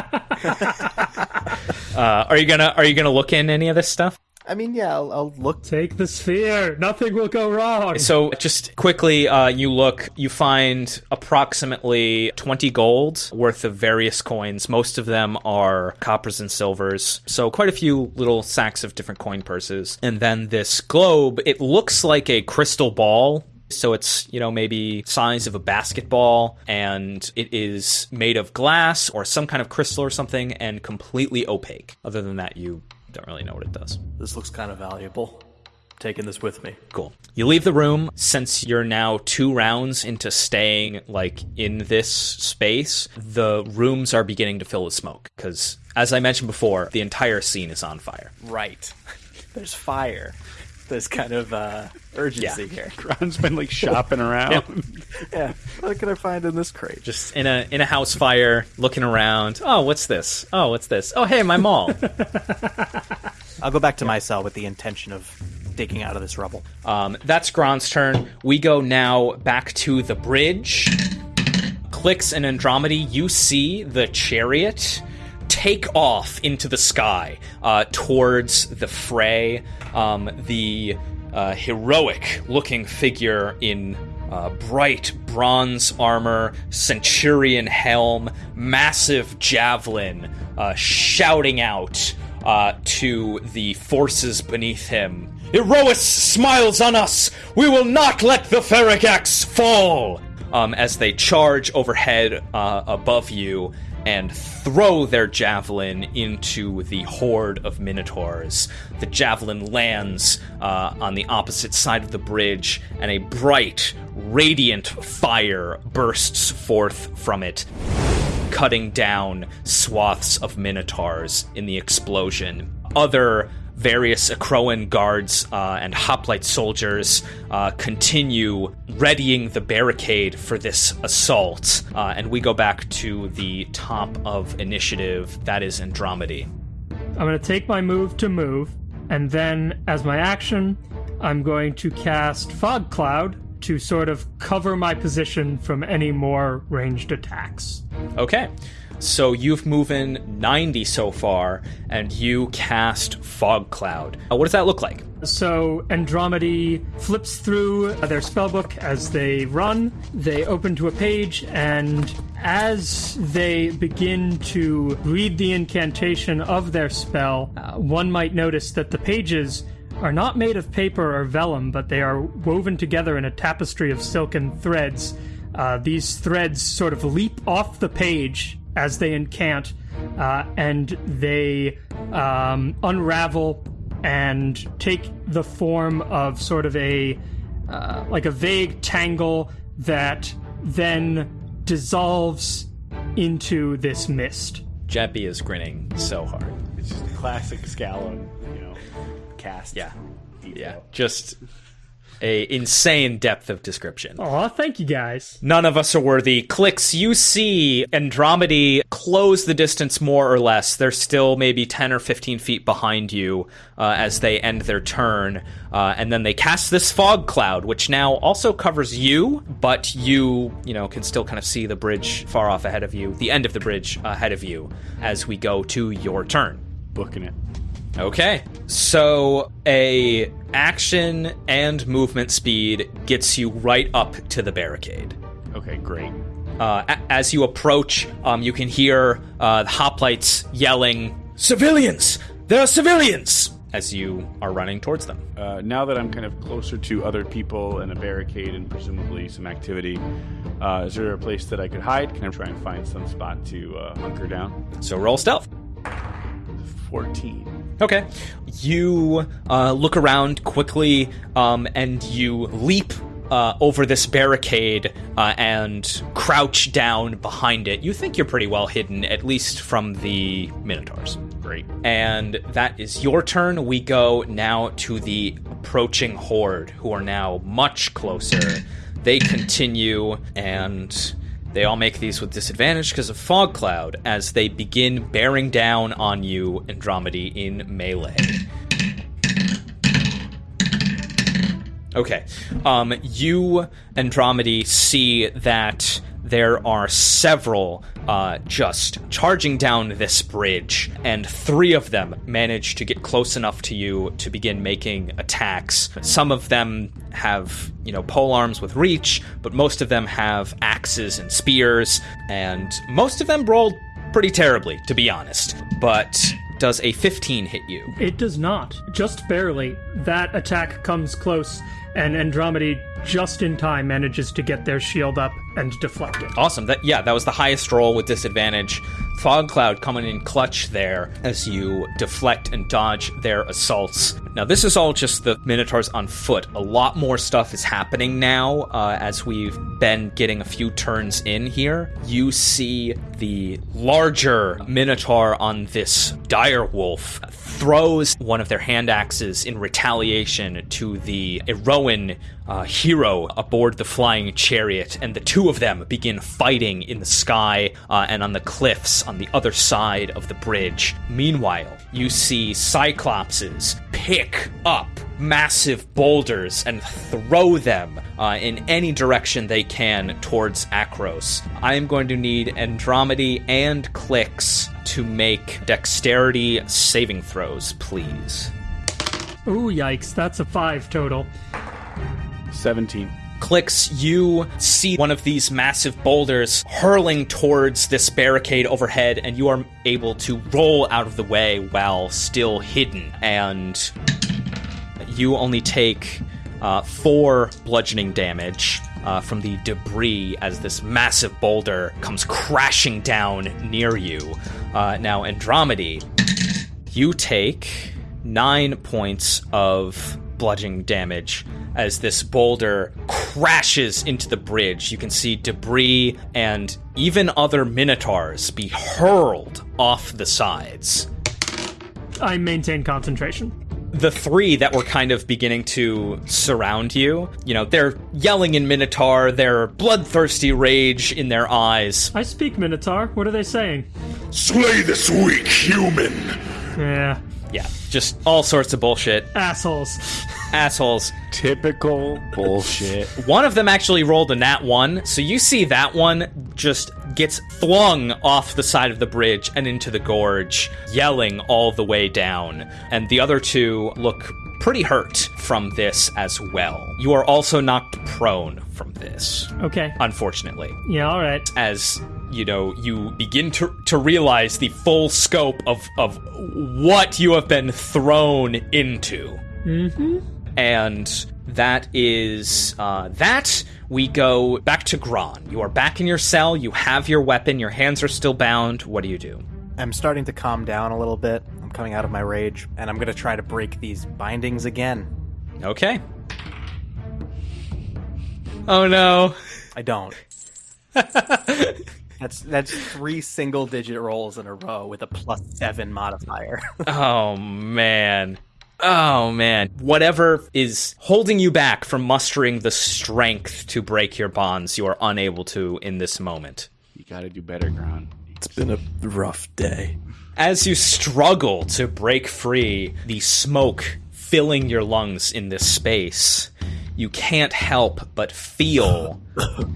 uh, are you gonna Are you gonna look in any of this stuff? I mean, yeah, I'll, I'll look. Take the sphere. Nothing will go wrong. So, just quickly, uh, you look, you find approximately 20 gold worth of various coins. Most of them are coppers and silvers. So, quite a few little sacks of different coin purses. And then this globe, it looks like a crystal ball. So it's, you know, maybe size of a basketball and it is made of glass or some kind of crystal or something and completely opaque. Other than that, you don't really know what it does. This looks kind of valuable. Taking this with me. Cool. You leave the room since you're now two rounds into staying like in this space. The rooms are beginning to fill with smoke because, as I mentioned before, the entire scene is on fire. Right. There's fire. There's kind of uh, urgency here. Ron's been like shopping around. Yeah. What can I find in this crate? Just in a in a house fire, looking around. Oh, what's this? Oh, what's this? Oh, hey, my maul. I'll go back to my cell with the intention of digging out of this rubble. Um, that's Gron's turn. We go now back to the bridge. Clix and Andromedy, you see the chariot take off into the sky uh, towards the fray. Um, the uh, heroic looking figure in uh, bright bronze armor, centurion helm, massive javelin, uh, shouting out uh, to the forces beneath him. Iroas smiles on us! We will not let the Ferrigax fall! Um, as they charge overhead uh, above you and throw their javelin into the horde of minotaurs. The javelin lands uh, on the opposite side of the bridge, and a bright, radiant fire bursts forth from it cutting down swaths of minotaurs in the explosion. Other various Akroan guards uh, and hoplite soldiers uh, continue readying the barricade for this assault, uh, and we go back to the top of initiative. That is Andromedy. I'm going to take my move to move, and then as my action, I'm going to cast Fog Cloud to sort of cover my position from any more ranged attacks. Okay. So you've moving 90 so far, and you cast Fog Cloud. Uh, what does that look like? So Andromedy flips through their spellbook as they run. They open to a page, and as they begin to read the incantation of their spell, uh, one might notice that the pages are not made of paper or vellum, but they are woven together in a tapestry of silken threads. Uh, these threads sort of leap off the page as they incant, uh, and they um, unravel and take the form of sort of a uh, like a vague tangle that then dissolves into this mist. Jeppy is grinning so hard. It's just a classic Scallon, you know, cast. Yeah. detail. Yeah. Just a insane depth of description. Aw, thank you guys. None of us are worthy. Clix, you see Andromedy close the distance more or less. They're still maybe 10 or 15 feet behind you uh, as they end their turn. Uh, and then they cast this fog cloud, which now also covers you, but you, you know, can still kind of see the bridge far off ahead of you, the end of the bridge ahead of you, as we go to your turn. Booking it. Okay. So a action and movement speed gets you right up to the barricade. Okay, great. Uh, a- as you approach, um, you can hear uh, the hoplites yelling, "Civilians! There are civilians!" As you are running towards them. Uh, now that I'm kind of closer to other people and a barricade and presumably some activity, uh, is there a place that I could hide? Can I try and find some spot to uh, hunker down? So roll stealth. 14. Okay. You uh, look around quickly, um, and you leap uh, over this barricade uh, and crouch down behind it. You think you're pretty well hidden, at least from the Minotaurs. Great. And that is your turn. We go now to the approaching horde, who are now much closer. They continue, and they all make these with disadvantage because of fog cloud as they begin bearing down on you, Andromedy, in melee. Okay. Um, you, Andromedy, see that there are several uh, just charging down this bridge, and three of them manage to get close enough to you to begin making attacks. Some of them have, you know, pole arms with reach, but most of them have axes and spears, and most of them rolled pretty terribly, to be honest. But does a 15 hit you? It does not. Just barely. That attack comes close, and Andromedy just in time manages to get their shield up and deflect it. Awesome. That yeah, that was the highest roll with disadvantage. Fog cloud coming in clutch there as you deflect and dodge their assaults. Now this is all just the minotaurs on foot. A lot more stuff is happening now uh, as we've been getting a few turns in here. You see the larger minotaur on this dire wolf throws one of their hand axes in retaliation to the Eroan uh, hero aboard the flying chariot, and the two of them begin fighting in the sky uh, and on the cliffs on the other side of the bridge. Meanwhile, you see Cyclopses pick up massive boulders and throw them uh, in any direction they can towards Akros. I am going to need Andromedy and Clix to make dexterity saving throws, please. Ooh, yikes, that's a five total. 17. Clix, you see one of these massive boulders hurling towards this barricade overhead, and you are able to roll out of the way while still hidden. And you only take uh, four bludgeoning damage. Uh, from the debris as this massive boulder comes crashing down near you. Uh, now, Andromedy, you take nine points of bludgeoning damage as this boulder crashes into the bridge. You can see debris and even other minotaurs be hurled off the sides. I maintain concentration. The three that were kind of beginning to surround you, you know, they're yelling in Minotaur, their bloodthirsty rage in their eyes. I speak Minotaur. What are they saying? Slay this weak human! Yeah, Yeah, just all sorts of bullshit. assholes. Assholes. Typical bullshit. One of them actually rolled a nat one, so you see that one just gets flung off the side of the bridge and into the gorge, yelling all the way down. And the other two look pretty hurt from this as well. You are also knocked prone from this, Okay. unfortunately. Yeah, all right. As you know, you begin to to realize the full scope of of what you have been thrown into. Mm-hmm. And that is uh, that. We go back to Gron. You are back in your cell. You have your weapon. Your hands are still bound. What do you do? I'm starting to calm down a little bit. I'm coming out of my rage, and I'm going to try to break these bindings again. Okay. Oh no. I don't. that's that's three single digit rolls in a row with a plus seven modifier. Oh man. Oh man. Whatever is holding you back from mustering the strength to break your bonds, you are unable to in this moment. You gotta do better, Gron. It's been a rough day. As you struggle to break free, the smoke filling your lungs in this space, you can't help but feel.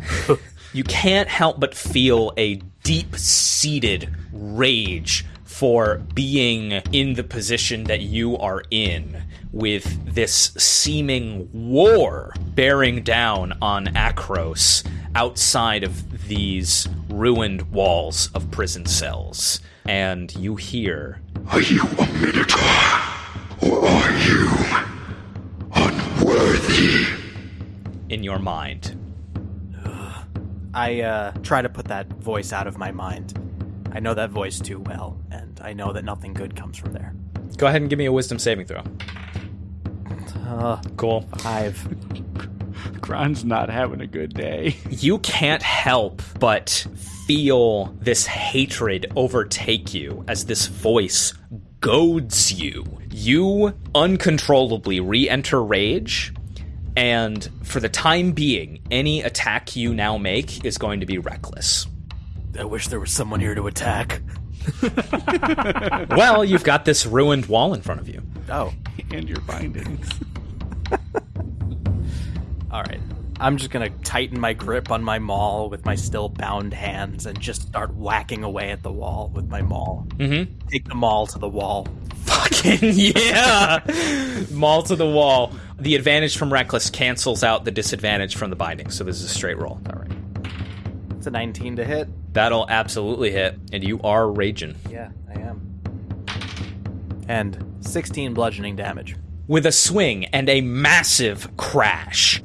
you can't help but feel a deep seated rage for being in the position that you are in with this seeming war bearing down on Akros outside of these ruined walls of prison cells. And you hear Are you a Minotaur? Or are you unworthy? in your mind. I uh, try to put that voice out of my mind. I know that voice too well, and I know that nothing good comes from there. Go ahead and give me a wisdom saving throw. Uh, Cool. five. Gron's not having a good day. you can't help but feel this hatred overtake you as this voice goads you. You uncontrollably re enter rage, and for the time being, any attack you now make is going to be reckless. I wish there was someone here to attack. Well, you've got this ruined wall in front of you. Oh, and your bindings. All right. I'm just gonna tighten my grip on my maul with my still bound hands and just start whacking away at the wall with my maul. Mm-hmm. Take the maul to the wall. Fucking yeah! Maul to the wall. The advantage from reckless cancels out the disadvantage from the binding, so this is a straight roll. All right. It's a 19 to hit. That'll absolutely hit, and you are raging. Yeah, I am. And 16 bludgeoning damage. With a swing and a massive crash,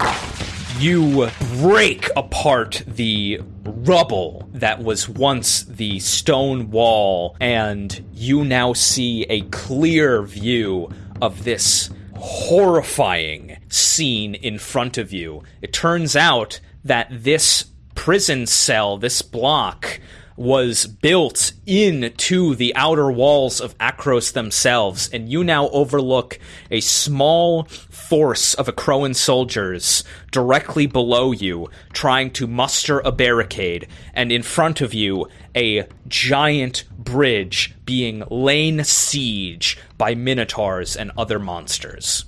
you break apart the rubble that was once the stone wall, and you now see a clear view of this horrifying scene in front of you. It turns out that this prison cell, this block, was built into the outer walls of Akros themselves, and you now overlook a small force of Akroan soldiers directly below you, trying to muster a barricade, and in front of you, a giant bridge being lain siege by minotaurs and other monsters.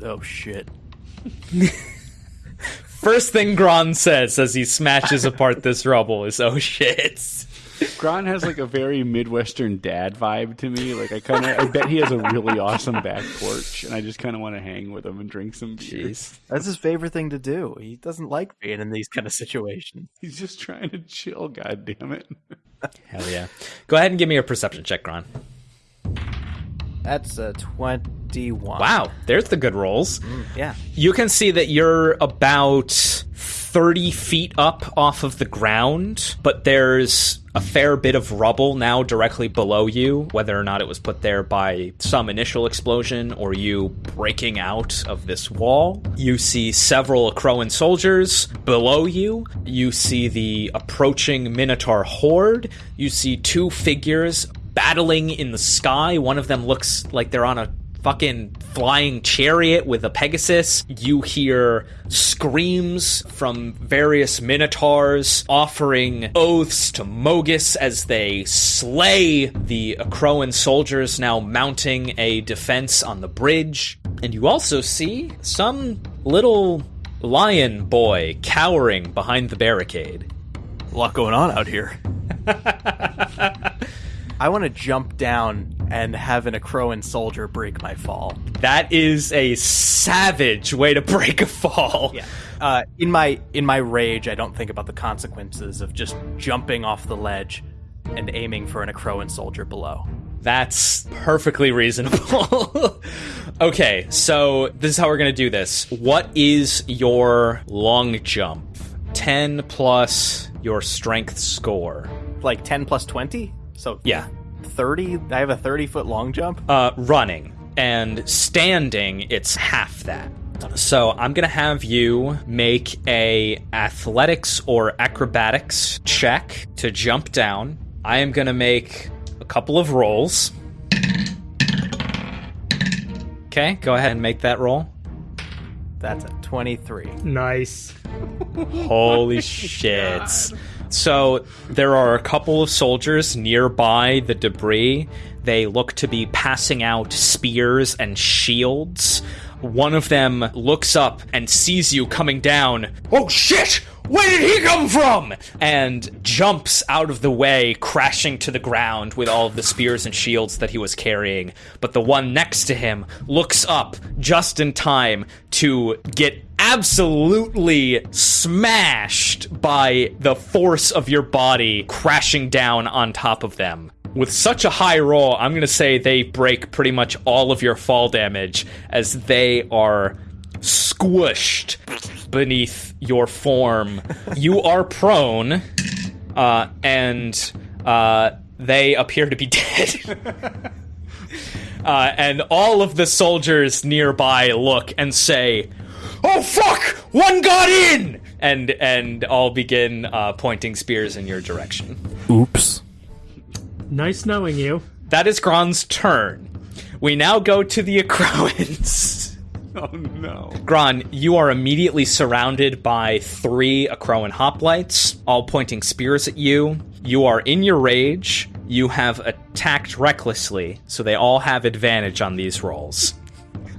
Oh shit. First thing Gron says as he smashes apart this rubble is, "Oh shit." Gron has like a very Midwestern dad vibe to me. Like I kind of, I bet he has a really awesome back porch, and I just kind of want to hang with him and drink some beer. That's his favorite thing to do. He doesn't like being in these kind of situations. He's just trying to chill. God damn it! Hell yeah. Go ahead and give me a perception check, Gron. That's a 21. Wow, there's the good rolls. Mm, yeah. You can see that you're about 30 feet up off of the ground, but there's a fair bit of rubble now directly below you, whether or not it was put there by some initial explosion or you breaking out of this wall. You see several Akroan soldiers below you. You see the approaching Minotaur horde. You see two figures battling in the sky. One of them looks like they're on a fucking flying chariot with a Pegasus. You hear screams from various minotaurs offering oaths to Mogis as they slay the Akroan soldiers now mounting a defense on the bridge. And you also see some little lion boy cowering behind the barricade. A lot going on out here. I want to jump down and have an Akroan soldier break my fall. That is a savage way to break a fall. Yeah. Uh, in my in my rage, I don't think about the consequences of just jumping off the ledge and aiming for an Akroan soldier below. That's perfectly reasonable. okay, so this is how we're going to do this. What is your long jump? 10 plus your strength score. Like 10 plus 20? So Yeah. 30? I have a 30 foot long jump? Uh, running. And standing, it's half that. So I'm gonna have you make a athletics or acrobatics check to jump down. I am gonna make a couple of rolls. Okay, go ahead and make that roll. That's a 23. Nice. Holy shit. So there are a couple of soldiers nearby the debris. They look to be passing out spears and shields. One of them looks up and sees you coming down. Oh shit! Where did he come from? And jumps out of the way, crashing to the ground with all of the spears and shields that he was carrying. But the one next to him looks up just in time to get absolutely smashed by the force of your body crashing down on top of them. With such a high roll, I'm going to say they break pretty much all of your fall damage as they are squished beneath your form. you are prone, uh, and uh, they appear to be dead. Uh, and all of the soldiers nearby look and say, "Oh fuck! One got in!" And and all begin uh, pointing spears in your direction. Oops. Nice knowing you. That is Gron's turn. We now go to the Akroans. Oh no. Gron, you are immediately surrounded by three Akroan hoplites, all pointing spears at you. You are in your rage. You have attacked recklessly, so they all have advantage on these rolls.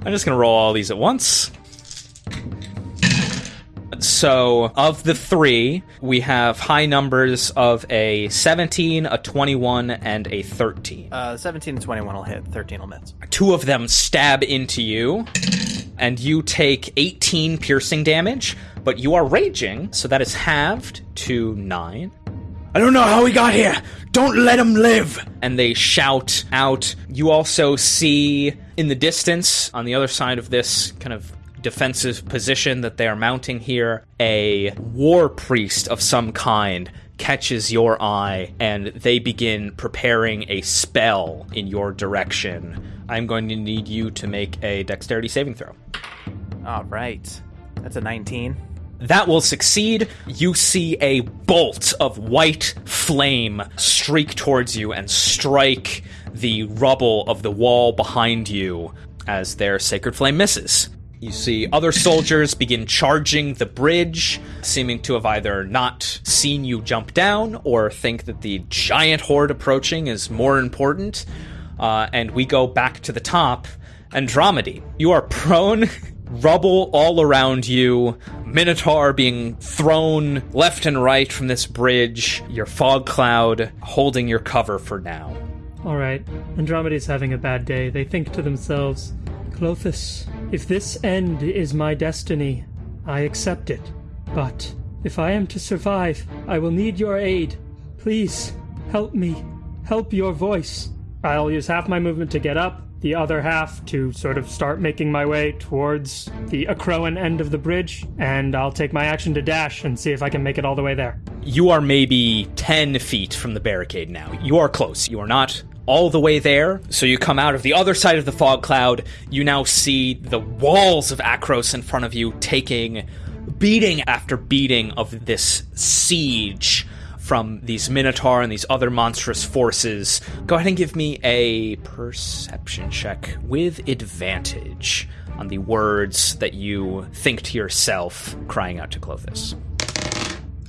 I'm just gonna roll all these at once. So, of the three, we have high numbers of a 17, a 21, and a 13. Uh, 17 and 21 will hit. 13 will miss. Two of them stab into you, and you take 18 piercing damage, but you are raging, so that is halved to 9. I don't know how he got here. Don't let him live. And they shout out. You also see in the distance, on the other side of this kind of defensive position that they are mounting here, a war priest of some kind catches your eye and they begin preparing a spell in your direction. I'm going to need you to make a dexterity saving throw. All right. That's a 19. That will succeed. You see a bolt of white flame streak towards you and strike the rubble of the wall behind you as their sacred flame misses. You see other soldiers begin charging the bridge, seeming to have either not seen you jump down or think that the giant horde approaching is more important. Uh, and we go back to the top. Andromedy, you are prone, rubble all around you, Minotaur being thrown left and right from this bridge, your fog cloud holding your cover for now. All right. Andromeda's having a bad day. They think to themselves, Klothys, if this end is my destiny, I accept it. But if I am to survive, I will need your aid. Please, help me. Help your voice. I'll use half my movement to get up, the other half to sort of start making my way towards the Akroan end of the bridge, and I'll take my action to dash and see if I can make it all the way there. You are maybe 10 feet from the barricade now. You are close. You are not all the way there. So you come out of the other side of the fog cloud. You now see the walls of Akros in front of you taking beating after beating of this siege from these Minotaur and these other monstrous forces. Go ahead and give me a perception check with advantage on the words that you think to yourself, crying out to Klothys.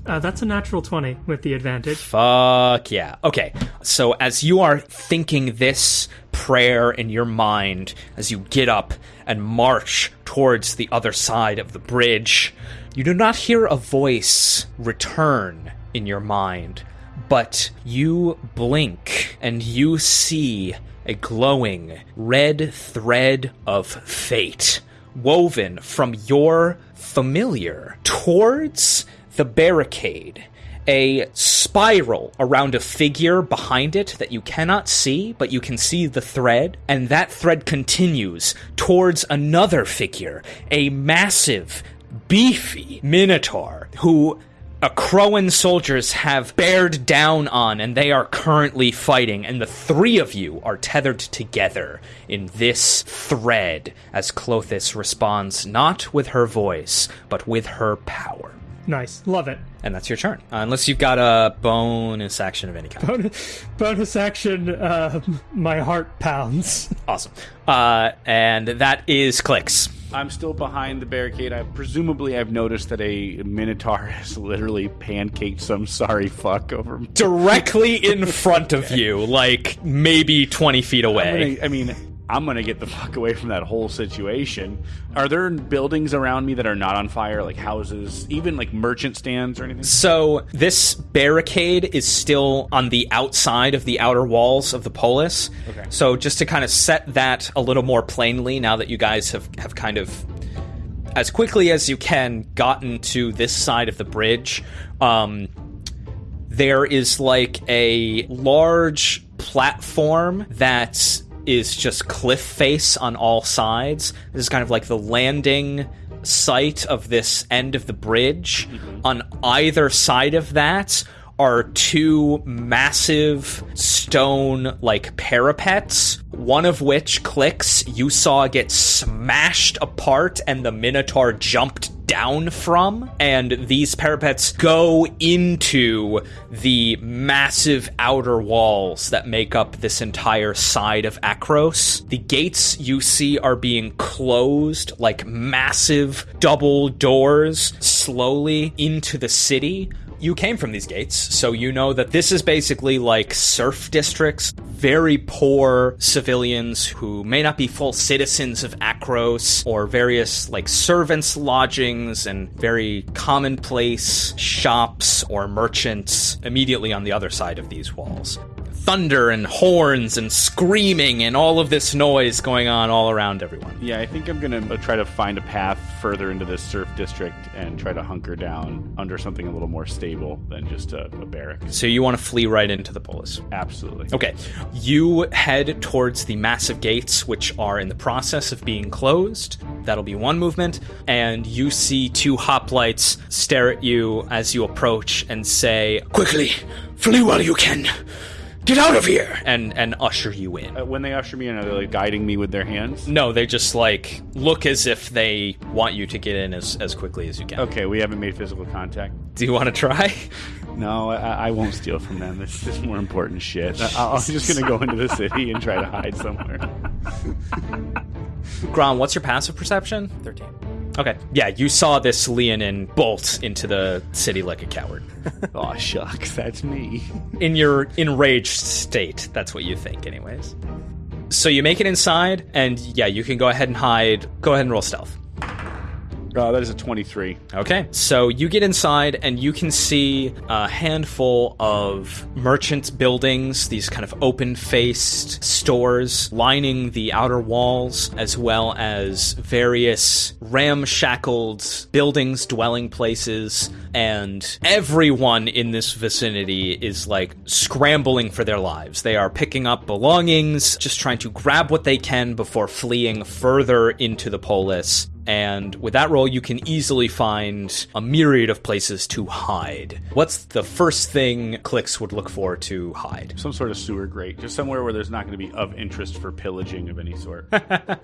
Uh, that's a natural 20 with the advantage. Fuck yeah. Okay. So as you are thinking this prayer in your mind, as you get up and march towards the other side of the bridge, you do not hear a voice return in your mind, but you blink and you see a glowing red thread of fate woven from your familiar towards the barricade. A spiral around a figure behind it that you cannot see, but you can see the thread, and that thread continues towards another figure, a massive, beefy Minotaur who Akroan soldiers have bared down on and they are currently fighting, and the three of you are tethered together in this thread as Klothys responds not with her voice, but with her power. Nice. Love it. And that's your turn. Uh, unless you've got a bonus action of any kind. Bonus, bonus action, uh, my heart pounds. Awesome. Uh, and that is Clix. I'm still behind the barricade. I presumably I've noticed that a minotaur has literally pancaked some sorry fuck over me. Directly in front of you, like maybe 20 feet I'm away. gonna- I mean, I'm gonna get the fuck away from that whole situation. Are there buildings around me that are not on fire, like houses, even like merchant stands or anything? So this barricade is still on the outside of the outer walls of the polis. Okay. So just to kind of set that a little more plainly, now that you guys have have kind of as quickly as you can gotten to this side of the bridge, um, there is like a large platform that is just cliff face on all sides. This is kind of like the landing site of this end of the bridge. Mm-hmm. On either side of that are two massive stone like parapets, one of which Clix you saw get smashed apart and the minotaur jumped down from, and these parapets go into the massive outer walls that make up this entire side of Akros. The gates you see are being closed like massive double doors slowly into the city. You came from these gates, so you know that this is basically like serf districts, very poor civilians who may not be full citizens of Akros, or various like servants' lodgings and very commonplace shops or merchants immediately on the other side of these walls. Thunder and horns and screaming and all of this noise going on all around everyone. Yeah, I think I'm gonna uh, try to find a path further into this serf district and try to hunker down under something a little more stable than just a, a barrack. So you want to flee right into the polis. Absolutely. Okay. You head towards the massive gates, which are in the process of being closed. That'll be one movement. And you see two hoplites stare at you as you approach and say, Quickly, flee while you can. Get out of here! and, and usher you in. Uh, when they usher me in, are they like guiding me with their hands? No, they just like look as if they want you to get in as, as quickly as you can. Okay, we haven't made physical contact. Do you want to try? No, I, I won't steal from them. This is more important shit. I, I'm just gonna go into the city and try to hide somewhere. Gron, what's your passive perception? 13. Okay. Yeah, you saw this Leonin bolt into the city like a coward. oh shucks, that's me. in your enraged state. That's what you think, anyways. So you make it inside, and yeah, you can go ahead and hide. Go ahead and roll stealth. Uh, that is a 23. Okay, so you get inside and you can see a handful of merchant buildings, these kind of open faced stores lining the outer walls, as well as various ramshackled buildings, dwelling places, and everyone in this vicinity is like scrambling for their lives. They are picking up belongings, just trying to grab what they can before fleeing further into the polis. And with that roll, you can easily find a myriad of places to hide. What's the first thing Clix would look for to hide? Some sort of sewer grate, just somewhere where there's not going to be of interest for pillaging of any sort.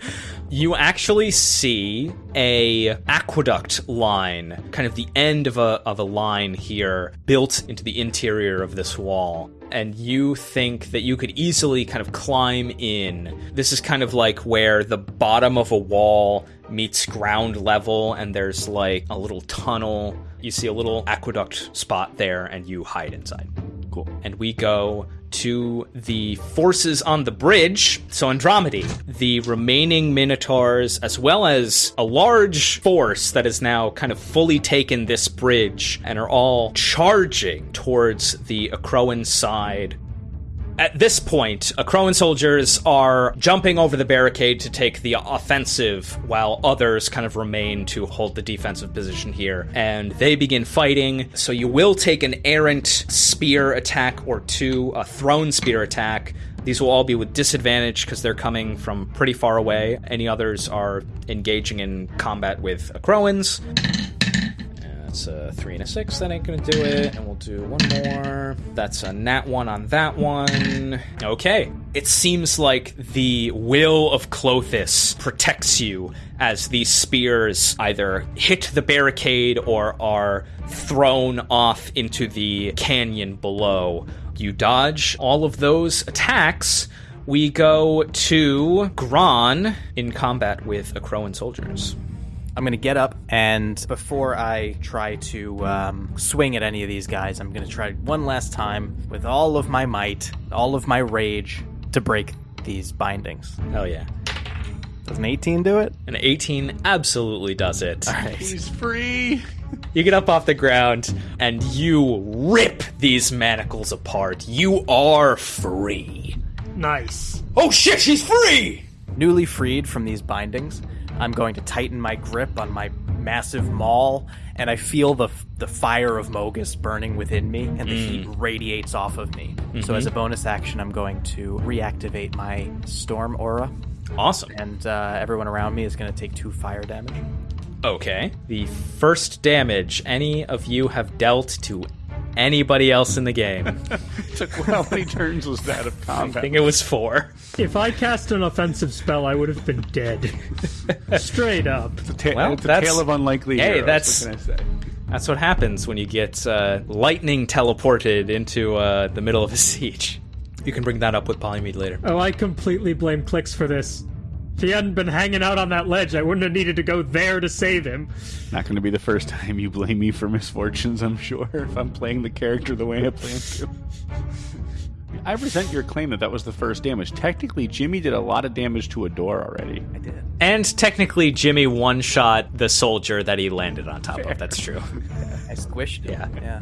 You actually see a aqueduct line, kind of the end of a of a line here, built into the interior of this wall. And you think that you could easily kind of climb in. This is kind of like where the bottom of a wall meets ground level, and there's like a little tunnel. You see a little aqueduct spot there, and you hide inside cool. and we go to the forces on the bridge. So Andromedy, the remaining Minotaurs, as well as a large force that has now kind of fully taken this bridge and are all charging towards the Akroan side. At this point, uh, Akroan soldiers are jumping over the barricade to take the offensive, while others kind of remain to hold the defensive position here. And they begin fighting. So you will take an errant spear attack or two, a thrown spear attack. These will all be with disadvantage because they're coming from pretty far away. Any others are engaging in combat with Akroans. That's a three and a six. That ain't gonna do it. And we'll do one more. That's a nat one on that one. Okay. It seems like the will of Klothys protects you as these spears either hit the barricade or are thrown off into the canyon below. You dodge all of those attacks. We go to Gron in combat with Akroan soldiers. I'm going to get up, and before I try to um, swing at any of these guys, I'm going to try one last time with all of my might, all of my rage, to break these bindings. Hell yeah. Does an 18 do it? An 18 absolutely does it. All right. He's free. You get up off the ground and you rip these manacles apart. You are free. Nice. Oh shit, she's free! Newly freed from these bindings, I'm going to tighten my grip on my massive maul, and I feel the the fire of Mogis burning within me, and the heat radiates off of me. So, as a bonus action, I'm going to reactivate my storm aura, Awesome. and uh, everyone around me is going to take two fire damage. Okay. The first damage any of you have dealt to anybody else in the game. Took how many turns was that of combat? I think it was four. If I cast an offensive spell, I would have been dead. Straight up. Ta- Well, it's a tale of unlikely Hey, heroes. that's- What can I say? That's what happens when you get uh, lightning teleported into uh, the middle of a siege. You can bring that up with Polymede later. Oh, I completely blame Clix for this. If he hadn't been hanging out on that ledge, I wouldn't have needed to go there to save him. Not going to be the first time you blame me for misfortunes, I'm sure, if I'm playing the character the way I plan to. I resent your claim that that was the first damage. Technically, Jimmy did a lot of damage to a door already. I did. And technically, Jimmy one shot the soldier that he landed on top of. That's true. I squished it. Yeah. Yeah.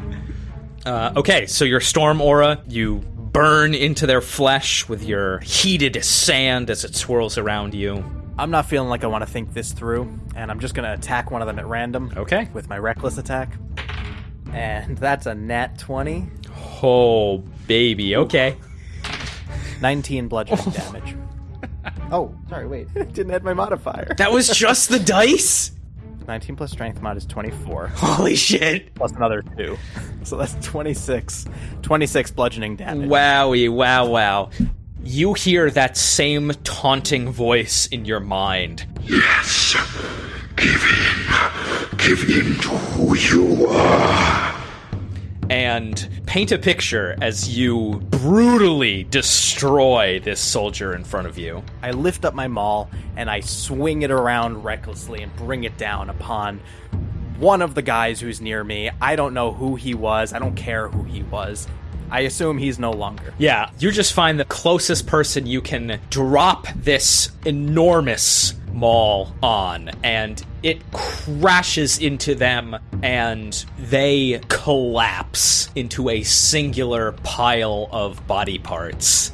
Uh, okay, so your storm aura, you burn into their flesh with your heated sand as it swirls around you. I'm not feeling like I want to think this through, and I'm just going to attack one of them at random. Okay. With my reckless attack. And that's a nat 20, Oh, baby. Okay. 19 bludgeoning damage. Oh, sorry, wait. Didn't add my modifier. That was just the dice? 19 plus strength mod is 24, Holy shit. plus another 2. So that's 26. 26 bludgeoning damage. Wowie, wow, wow. You hear that same taunting voice in your mind. Yes. Give in. Give in to who you are. And paint a picture as you brutally destroy this soldier in front of you. I lift up my maul and I swing it around recklessly and bring it down upon one of the guys who's near me. I don't know who he was. I don't care who he was. I assume he's no longer. Yeah, you just find the closest person you can drop this enormous maul on, and it crashes into them, and they collapse into a singular pile of body parts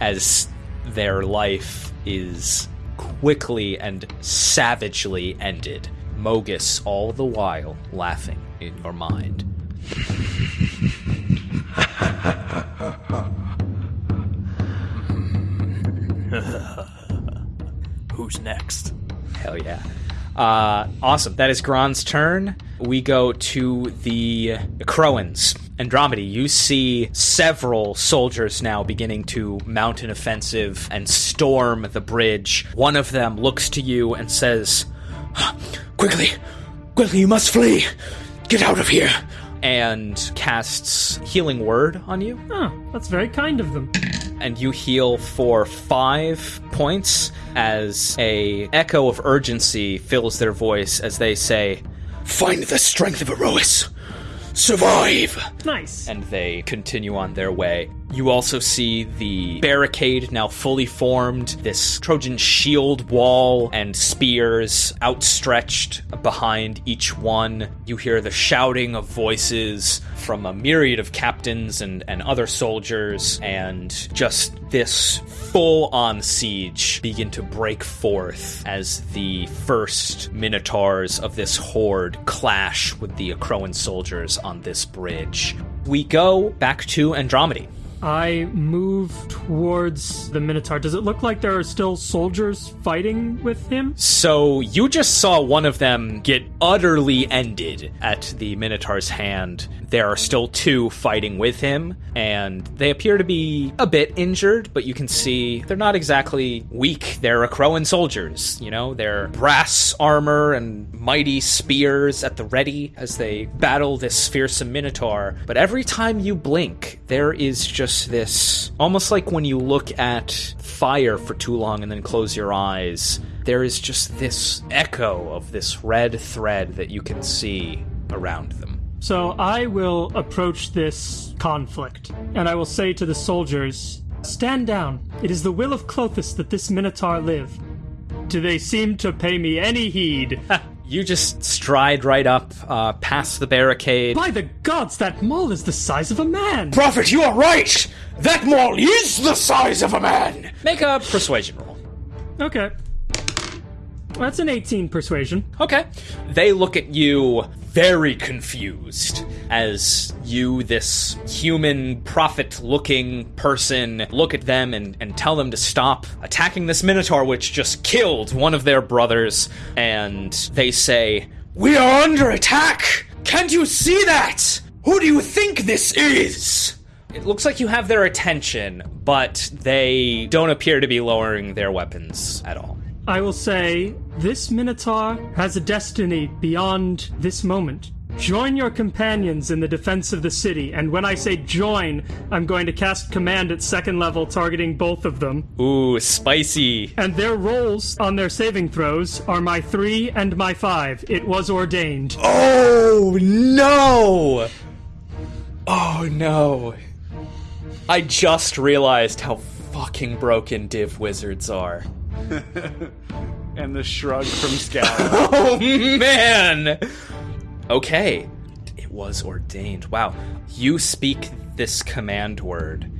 as their life is quickly and savagely ended. Mogis, all the while, laughing in your mind. Who's next? Hell yeah. Uh, awesome. That is Gron's turn. We go to the Akroans. Andromedy, you see several soldiers now beginning to mount an offensive and storm the bridge. One of them looks to you and says, Quickly, quickly, you must flee. Get out of here. And casts Healing Word on you Oh, that's very kind of them. And you heal for five points as a echo of urgency fills their voice as they say, "Find the strength of Iroas, survive." Nice. And they continue on their way. You also see the barricade now fully formed, this Trojan shield wall and spears outstretched behind each one. You hear the shouting of voices from a myriad of captains and, and other soldiers, and just this full on siege begin to break forth as the first minotaurs of this horde clash with the Akroan soldiers on this bridge. We go back to Andromedy. I move towards the Minotaur. Does it look like there are still soldiers fighting with him? So you just saw one of them get utterly ended at the Minotaur's hand. There are still two fighting with him, and they appear to be a bit injured, but you can see they're not exactly weak. They're Akroan soldiers, you know, they're brass armor and mighty spears at the ready as they battle this fearsome Minotaur. But every time you blink, there is just this almost like when you look at fire for too long and then close your eyes there is just this echo of this red thread that you can see around them. So I will approach this conflict, and I will say to the soldiers, Stand down. It is the will of Klothys that this Minotaur live. Do they seem to pay me any heed? You just stride right up, uh, past the barricade. By the gods, that mole is the size of a man! Prophet, you are right! That mole is the size of a man! Make a persuasion roll. Okay. That's an 18 persuasion. Okay. They look at you very confused as you, this human prophet looking person, look at them and, and tell them to stop attacking this Minotaur, which just killed one of their brothers. And they say, We are under attack! Can't you see that? Who do you think this is? It looks like you have their attention, but they don't appear to be lowering their weapons at all. I will say, this Minotaur has a destiny beyond this moment. Join your companions in the defense of the city, and when I say join, I'm going to cast command at second level, targeting both of them. Ooh, spicy. And their rolls on their saving throws are my three and my five. It was ordained. Oh no! Oh no. I just realized how fucking broken Div Wizards are. and the shrug from Scout. Oh man! Okay. It was ordained. Wow. You speak this command word.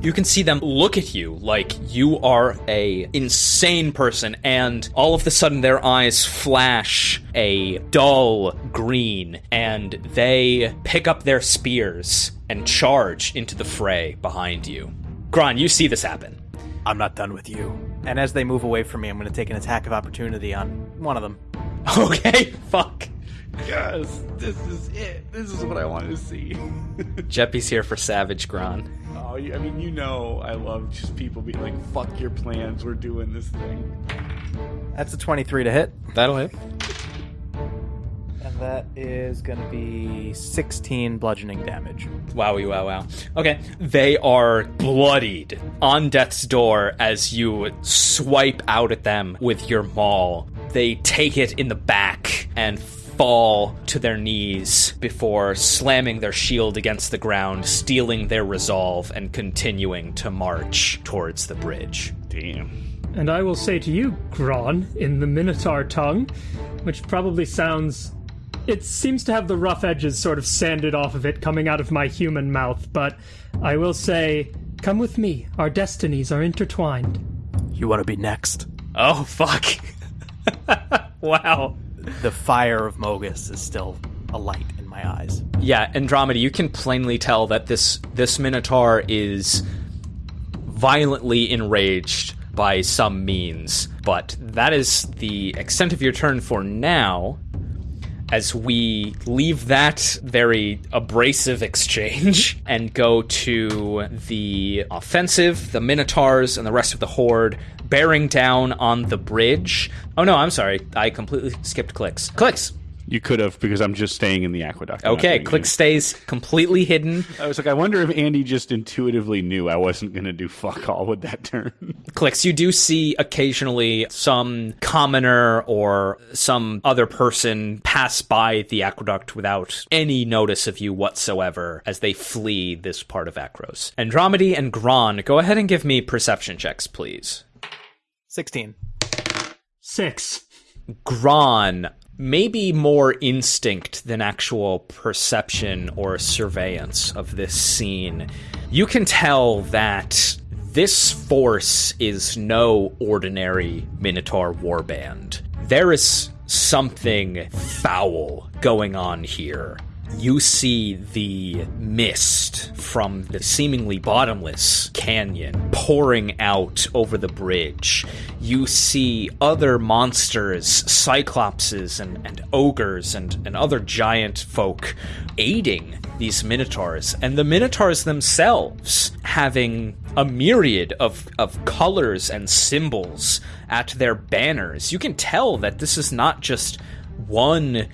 You can see them look at you like you are a insane person and all of a sudden their eyes flash a dull green and they pick up their spears and charge into the fray behind you. Gron, you see this happen. I'm not done with you. And as they move away from me, I'm going to take an attack of opportunity on one of them. Okay, fuck. yes, this is it. This is what I wanted to see. Jeppy's here for Savage Gron. oh, I mean, you know, I love just people being like, "Fuck your plans. We're doing this thing." That's a 23 to hit. That'll hit. And that is going to be 16 bludgeoning damage. Wowie, wow, wow. Okay. They are bloodied on death's door as you swipe out at them with your maul. They take it in the back and fall to their knees before slamming their shield against the ground, stealing their resolve, and continuing to march towards the bridge. Damn. And I will say to you, Gron, in the Minotaur tongue, which probably sounds. It seems to have the rough edges sort of sanded off of it coming out of my human mouth, but I will say, come with me. Our destinies are intertwined. You want to be next? Oh, fuck. wow. The fire of Mogis is still alight in my eyes. Yeah, Andromeda, you can plainly tell that this this Minotaur is violently enraged by some means, but that is the extent of your turn for now. As we leave that very abrasive exchange and go to the offensive, the Minotaurs and the rest of the Horde bearing down on the bridge. Oh no, I'm sorry. I completely skipped Clix. Clix! You could have because I'm just staying in the aqueduct. I'm Okay, doing click anything. stays completely hidden. I was like, I wonder if Andy just intuitively knew I wasn't going to do fuck all with that turn. Clix. You do see occasionally some commoner or some other person pass by the aqueduct without any notice of you whatsoever as they flee this part of Akros. Andromedy and Gron, go ahead and give me perception checks, please. 16. Six. Gron, maybe more instinct than actual perception or surveillance of this scene. You can tell that this force is no ordinary Minotaur warband. There is something foul going on here. You see the mist from the seemingly bottomless canyon pouring out over the bridge. You see other monsters, cyclopses and, and ogres and, and other giant folk aiding these minotaurs, and the minotaurs themselves having a myriad of, of colors and symbols at their banners. You can tell that this is not just one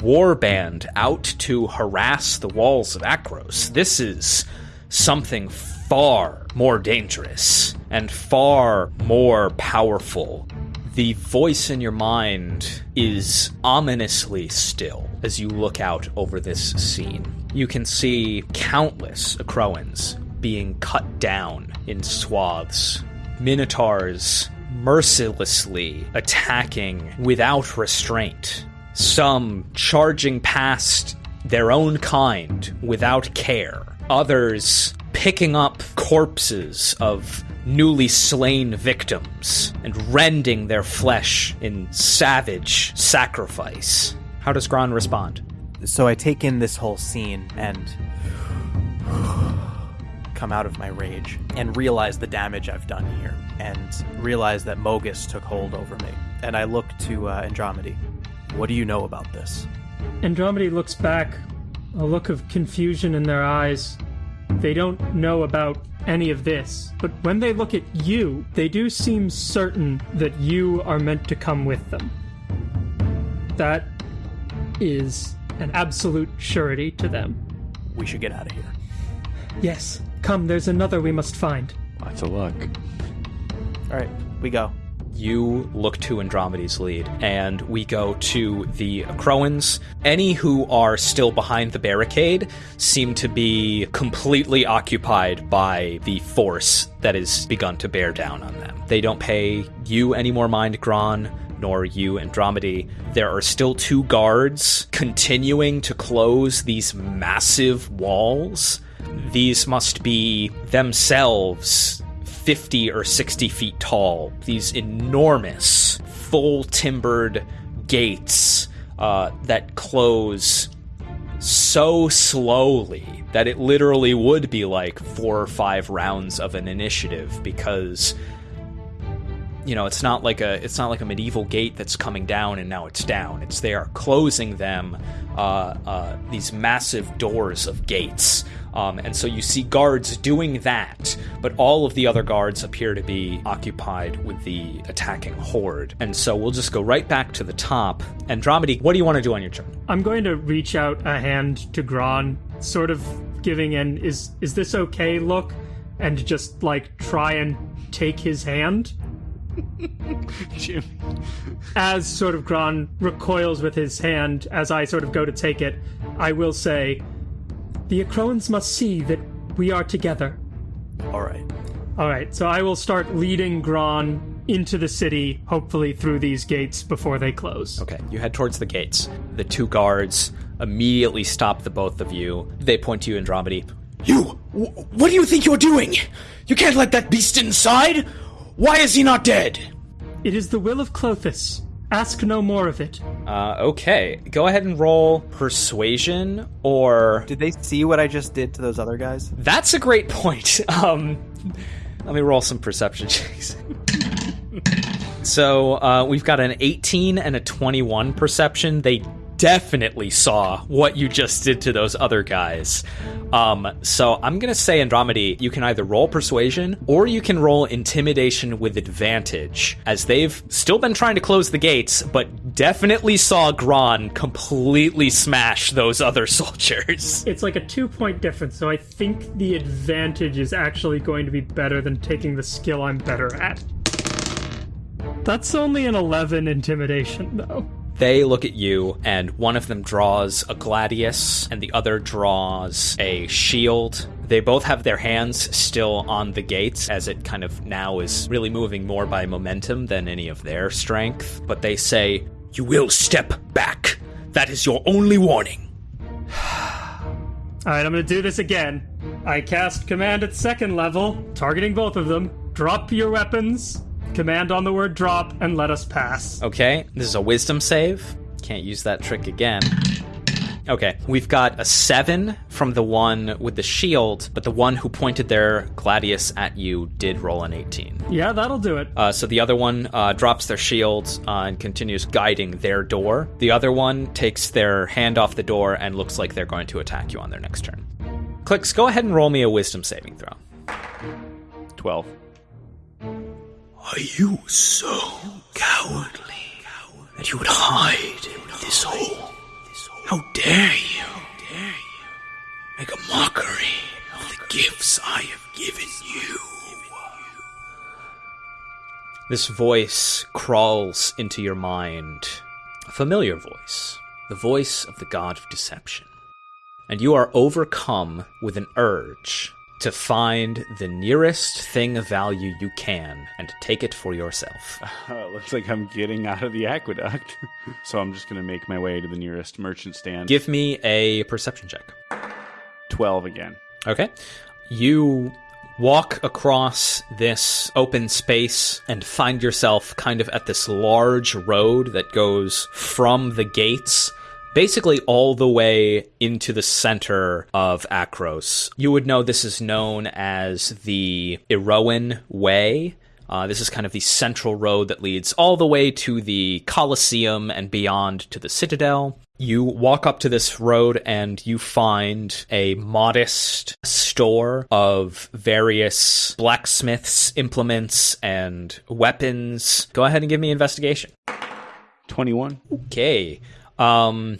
war band out to harass the walls of Akros. This is something far more dangerous and far more powerful. The voice in your mind is ominously still as you look out over this scene. You can see countless Akroans being cut down in swaths, minotaurs mercilessly attacking without restraint some charging past their own kind without care, others picking up corpses of newly slain victims and rending their flesh in savage sacrifice. How does Gron respond? So I take in this whole scene and come out of my rage and realize the damage I've done here and realize that Mogis took hold over me. And I look to uh, Andromedy. What do you know about this? Andromedy looks back, a look of confusion in their eyes. They don't know about any of this, but when they look at you, they do seem certain that you are meant to come with them. That is an absolute surety to them. We should get out of here. Yes, come, there's another we must find. Lots of luck. All right, we go. You look to Andromeda's lead, and we go to the Akroans. Any who are still behind the barricade seem to be completely occupied by the force that has begun to bear down on them. They don't pay you any more mind, Gron, nor you, Andromedy. There are still two guards continuing to close these massive walls. These must be themselves 50 or 60 feet tall. These enormous, full timbered gates uh, that close so slowly that it literally would be like four or five rounds of an initiative because you know it's not like a it's not like a medieval gate that's coming down and now it's down it's they are closing them uh, uh, these massive doors of gates um, and so you see guards doing that but all of the other guards appear to be occupied with the attacking horde. And so we'll just go right back to the top. Andromedy what do you want to do on your turn? I'm going to reach out a hand to Gron, sort of giving an is is this okay look, and just like try and take his hand. As sort of Gron recoils with his hand, as I sort of go to take it, I will say, The Akroans must see that we are together. All right. Alright, so I will start leading Gron into the city, hopefully through these gates before they close. Okay, you head towards the gates. The two guards immediately stop the both of you. They point to you, Andromedy. You! Wh- what do you think you're doing? You can't let that beast inside! Why is he not dead? It is the will of Klothys. Ask no more of it. Uh, okay, go ahead and roll persuasion, or Did they see what I just did to those other guys? that's a great point. Um, let me roll some perception checks. so uh, we've got an 18 and a 21 perception. They definitely saw what you just did to those other guys. Um, so I'm gonna say Andromedy, you can either roll persuasion or you can roll intimidation with advantage, as they've still been trying to close the gates, but definitely saw Gron completely smash those other soldiers. It's like a two point difference, so I think the advantage is actually going to be better than taking the skill I'm better at. That's only an 11 intimidation, though. They look at you, and one of them draws a gladius, and the other draws a shield. They both have their hands still on the gates, as it kind of now is really moving more by momentum than any of their strength. But they say, You will step back. That is your only warning. Alright, I'm gonna do this again. I cast command at second level, targeting both of them. Drop your weapons. Command on the word drop, and let us pass. Okay, this is a wisdom save. Can't use that trick again. Okay, we've got a seven from the one with the shield, but the one who pointed their gladius at you did roll an 18. Yeah, that'll do it. Uh, so the other one uh, drops their shield uh, and continues guiding their door. The other one takes their hand off the door and looks like they're going to attack you on their next turn. Clix, go ahead and roll me a wisdom saving throw. 12. Are you so cowardly that you would hide in this hole? How dare you? Make a mockery of the gifts I have given you. This voice crawls into your mind. A familiar voice. The voice of the god of deception. And you are overcome with an urge to find the nearest thing of value you can and take it for yourself. Uh, looks like I'm getting out of the aqueduct. so I'm just going to make my way to the nearest merchant stand. Give me a perception check. 12 again. Okay. You walk across this open space and find yourself kind of at this large road that goes from the gates basically all the way into the center of Akros. You would know this is known as the Iroan Way. Uh, this is kind of the central road that leads all the way to the Colosseum and beyond to the Citadel. You walk up to this road and you find a modest store of various blacksmiths' implements and weapons. Go ahead and give me investigation. 21. Okay. Um,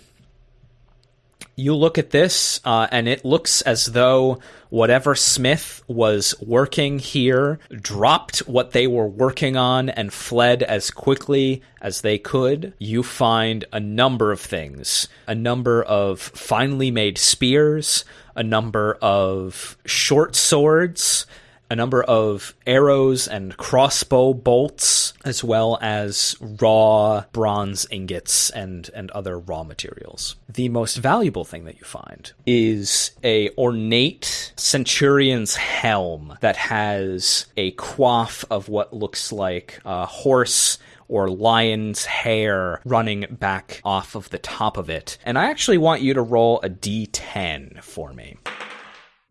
you look at this, uh, and it looks as though whatever Smith was working here dropped what they were working on and fled as quickly as they could. You find a number of things a number of finely made spears, a number of short swords, a number of arrows and crossbow bolts, as well as raw bronze ingots and, and other raw materials. The most valuable thing that you find is a ornate centurion's helm that has a coif of what looks like a horse or lion's hair running back off of the top of it. And I actually want you to roll a d10 for me.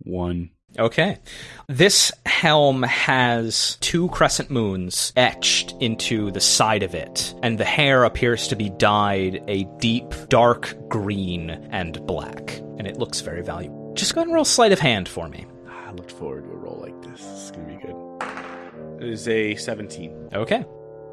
1. Okay. This helm has two crescent moons etched into the side of it, and the hair appears to be dyed a deep, dark green and black, and it looks very valuable. Just go ahead and roll sleight of hand for me. Ah, I looked forward to a roll like this. It's going to be good. It is a 17. Okay.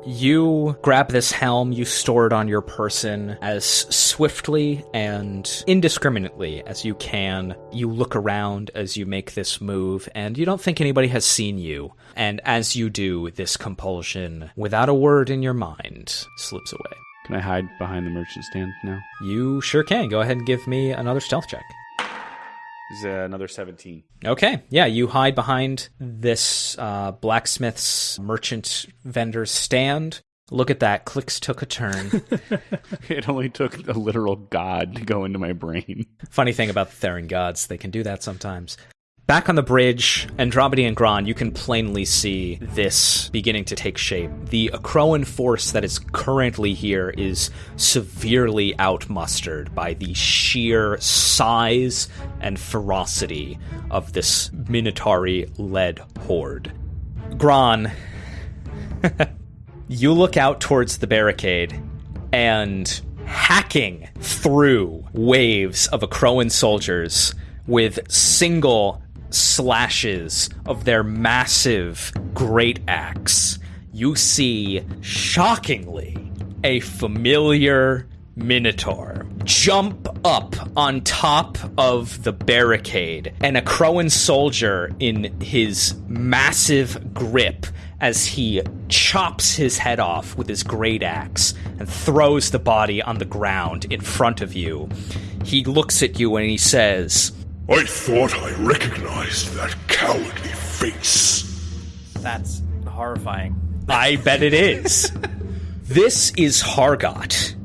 You grab this helm, you store it on your person as swiftly and indiscriminately as you can. You look around as you make this move, and you don't think anybody has seen you. And as you do, this compulsion, without a word in your mind, slips away. Can I hide behind the merchant stand now? You sure can. Go ahead and give me another stealth check. This is another 17. Okay, yeah, you hide behind this uh, blacksmith's merchant vendor's stand. Look at that. Clix took a turn. It only took a literal god to go into my brain. Funny thing about the Theron gods, they can do that sometimes. Back on the bridge, Andromedy and Gron, you can plainly see this beginning to take shape. The Akroan force that is currently here is severely outmustered by the sheer size and ferocity of this Minotauri led horde. Gron, you look out towards the barricade and hacking through waves of Akroan soldiers with single slashes of their massive great axe, you see, shockingly, a familiar Minotaur jump up on top of the barricade, and a Akroan soldier in his massive grip as he chops his head off with his great axe and throws the body on the ground in front of you. He looks at you and he says, I thought I recognized that cowardly face. That's horrifying. I bet it is. this is Hargot,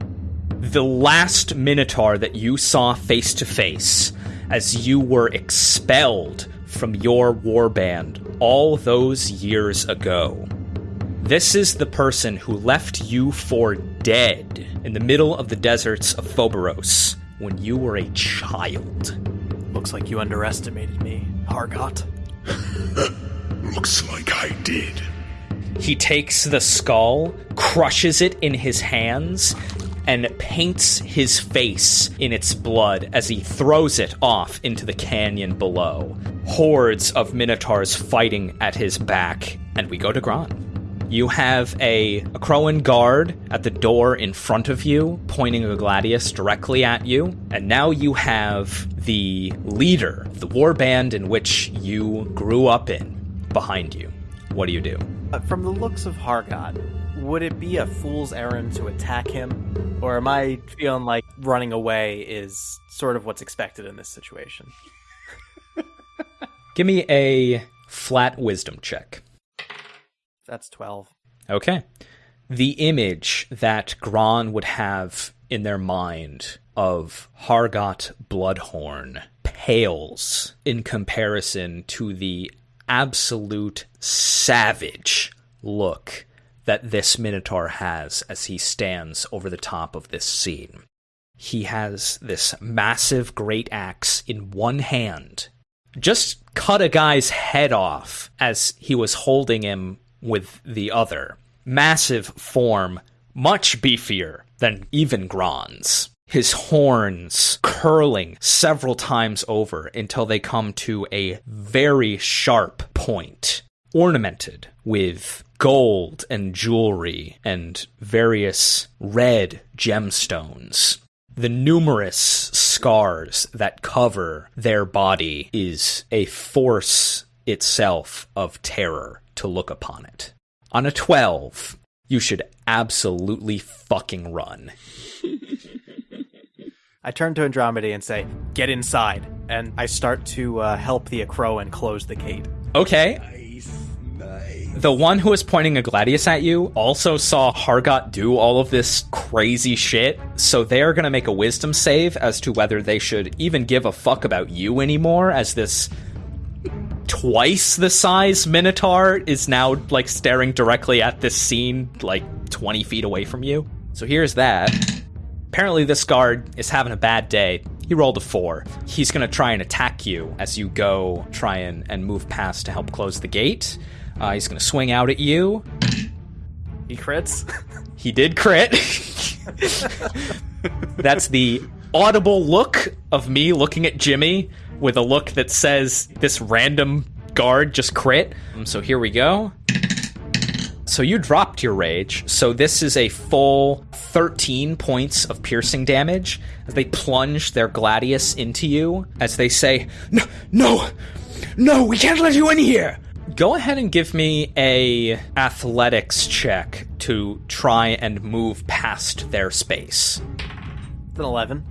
the last Minotaur that you saw face to face as you were expelled from your warband all those years ago. This is the person who left you for dead in the middle of the deserts of Phoberos when you were a child. Looks like you underestimated me, Hargot. Looks like I did. He takes the skull, crushes it in his hands, and paints his face in its blood as he throws it off into the canyon below. Hordes of minotaurs fighting at his back, and we go to Gron. You have a, a Akroan guard at the door in front of you, pointing a gladius directly at you, and now you have the leader of the war band in which you grew up in behind you. What do you do? Uh, From the looks of Hargot, would it be a fool's errand to attack him? Or am I feeling like running away is sort of what's expected in this situation? Give me a flat wisdom check. That's 12. Okay. The image that Gron would have in their mind of Hargot Bloodhorn pales in comparison to the absolute savage look that this Minotaur has as he stands over the top of this scene. He has this massive great axe in one hand, just cut a guy's head off as he was holding him with the other. Massive form, much beefier than even Gron's. His horns curling several times over until they come to a very sharp point, ornamented with gold and jewelry and various red gemstones. The numerous scars that cover their body is a force itself of terror to look upon it. On a 12, you should absolutely fucking run. I turn to Andromeda and say, Get inside. And I start to uh, help the Akroan close the gate. Okay. Nice, nice. The one who was pointing a gladius at you also saw Hargot do all of this crazy shit, so they're gonna make a wisdom save as to whether they should even give a fuck about you anymore, as this twice the size Minotaur is now like staring directly at this scene, like 20 feet away from you. So here's that. Apparently, this guard is having a bad day. He rolled a four. He's going to try and attack you as you go try and, and move past to help close the gate. Uh, he's going to swing out at you. He crits. He did crit. That's the audible look of me looking at Jimmy with a look that says this random guard just crit. Um, So here we go. So you dropped your rage. So this is a full 13 points of piercing damage as they plunge their gladius into you as they say, "No, no. No, we can't let you in here." Go ahead and give me a athletics check to try and move past their space. It's an 11.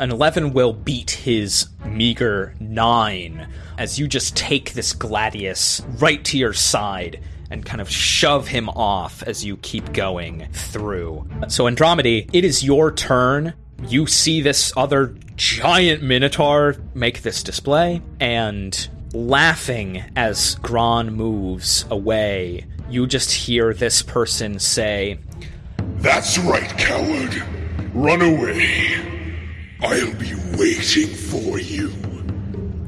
An 11 will beat his meager 9 as you just take this gladius right to your side and kind of shove him off as you keep going through. So, Andromedy, it is your turn. You see this other giant minotaur make this display, and laughing as Gron moves away, you just hear this person say, That's right, coward. Run away. I'll be waiting for you.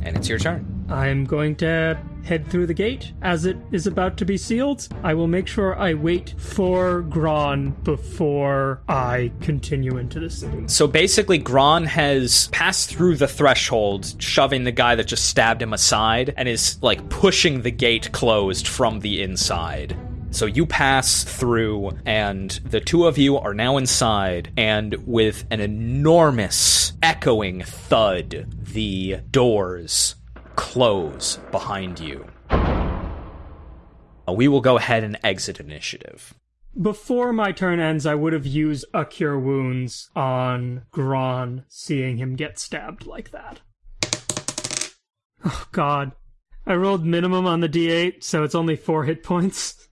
and it's your turn. I'm going to head through the gate as it is about to be sealed. I will make sure I wait for Gron before I continue into the city. So basically, Gron has passed through the threshold, shoving the guy that just stabbed him aside, and is like pushing the gate closed from the inside. So you pass through, and the two of you are now inside, and with an enormous echoing thud, the doors close behind you. Uh, We will go ahead and exit initiative. Before my turn ends, I would have used a cure wounds on Gron, seeing him get stabbed like that. Oh god. I rolled minimum on the d8, so it's only four hit points.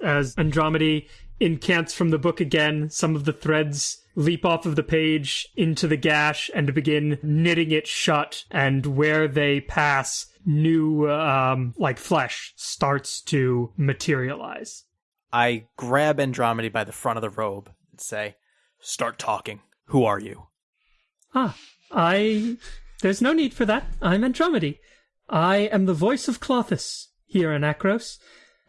As Andromedy incants from the book again, some of the threads leap off of the page into the gash and begin knitting it shut, and where they pass, new, um, like flesh starts to materialize. I grab Andromedy by the front of the robe and say, Start talking. Who are you? Ah, I. There's no need for that. I'm Andromedy. I am the voice of Klothys here in Akros,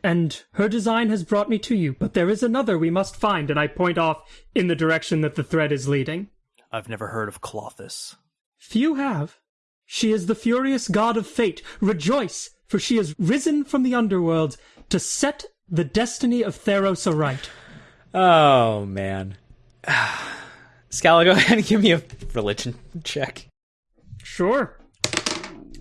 and her design has brought me to you. But there is another we must find, and I point off in the direction that the thread is leading. I've never heard of Klothys. Few have. She is the furious god of fate. Rejoice, for she has risen from the underworld to set the destiny of Theros aright. Oh man. Scala, go ahead and give me a religion check. Sure.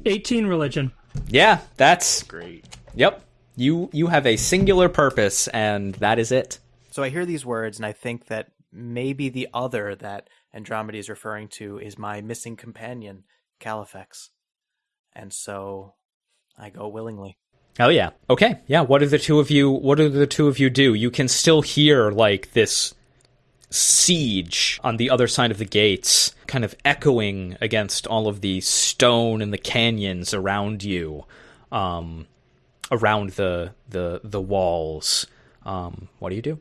18 religion. Yeah, that's Great. yep. You you have a singular purpose, and that is it. So I hear these words and I think that maybe the other that Andromeda is referring to is my missing companion, Califex. And so I go willingly. Oh yeah. Okay. Yeah. What do the two of you? What do the two of you do? You can still hear like this siege on the other side of the gates, kind of echoing against all of the stone and the canyons around you, um, around the the the walls. Um, what do you do?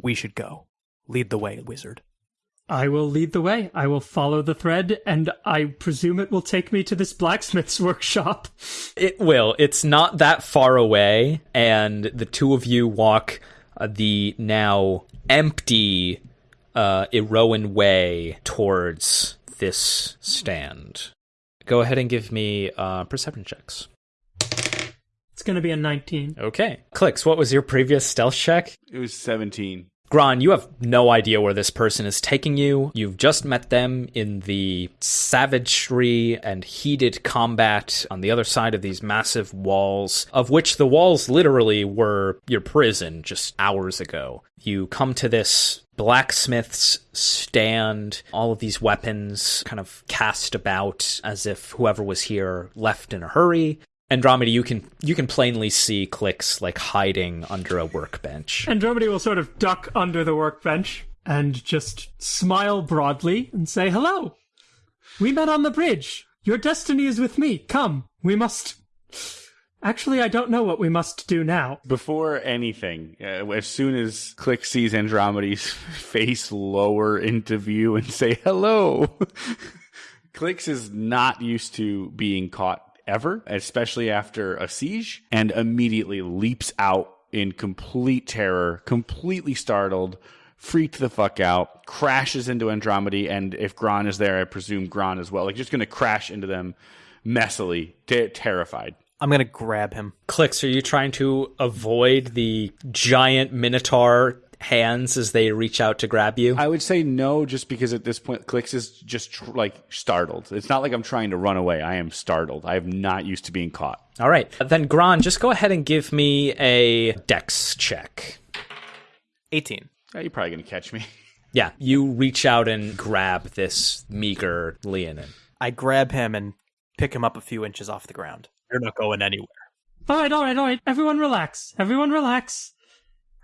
We should go. Lead the way, wizard. I will lead the way. I will follow the thread, and I presume it will take me to this blacksmith's workshop. It will. It's not that far away, and the two of you walk uh, the now empty uh, Iroan way towards this stand. Go ahead and give me uh, perception checks. It's going to be a 19. Okay. Clix, what was your previous stealth check? It was 17. Gron, you have no idea where this person is taking you. You've just met them in the savagery and heated combat on the other side of these massive walls, of which the walls literally were your prison just hours ago. You come to this blacksmith's stand, all of these weapons kind of cast about as if whoever was here left in a hurry. Andromeda, you can you can plainly see Clix like hiding under a workbench. Andromeda will sort of duck under the workbench and just smile broadly and say, Hello! We met on the bridge. Your destiny is with me. Come, we must. Actually, I don't know what we must do now. Before anything, uh, as soon as Clix sees Andromeda's face lower into view and say hello, Clix is not used to being caught ever, especially after a siege, and immediately leaps out in complete terror, completely startled, freaked the fuck out, crashes into Andromeda, and if Gron is there, I presume Gron as well. Like just gonna crash into them messily, ter- terrified. I'm to grab him. Clix, are you trying to avoid the giant minotaur hands as they reach out to grab you? I would say no, just because at this point, Clix is just tr- like startled. It's not like I'm trying to run away. I am startled. I am not used to being caught. All right. Then, Gron, just go ahead and give me a dex check. 18. Oh, you're probably gonna catch me. Yeah, you reach out and grab this meager Leonin. I grab him and pick him up a few inches off the ground. You're not going anywhere. All right, all right, all right. Everyone relax. Everyone relax.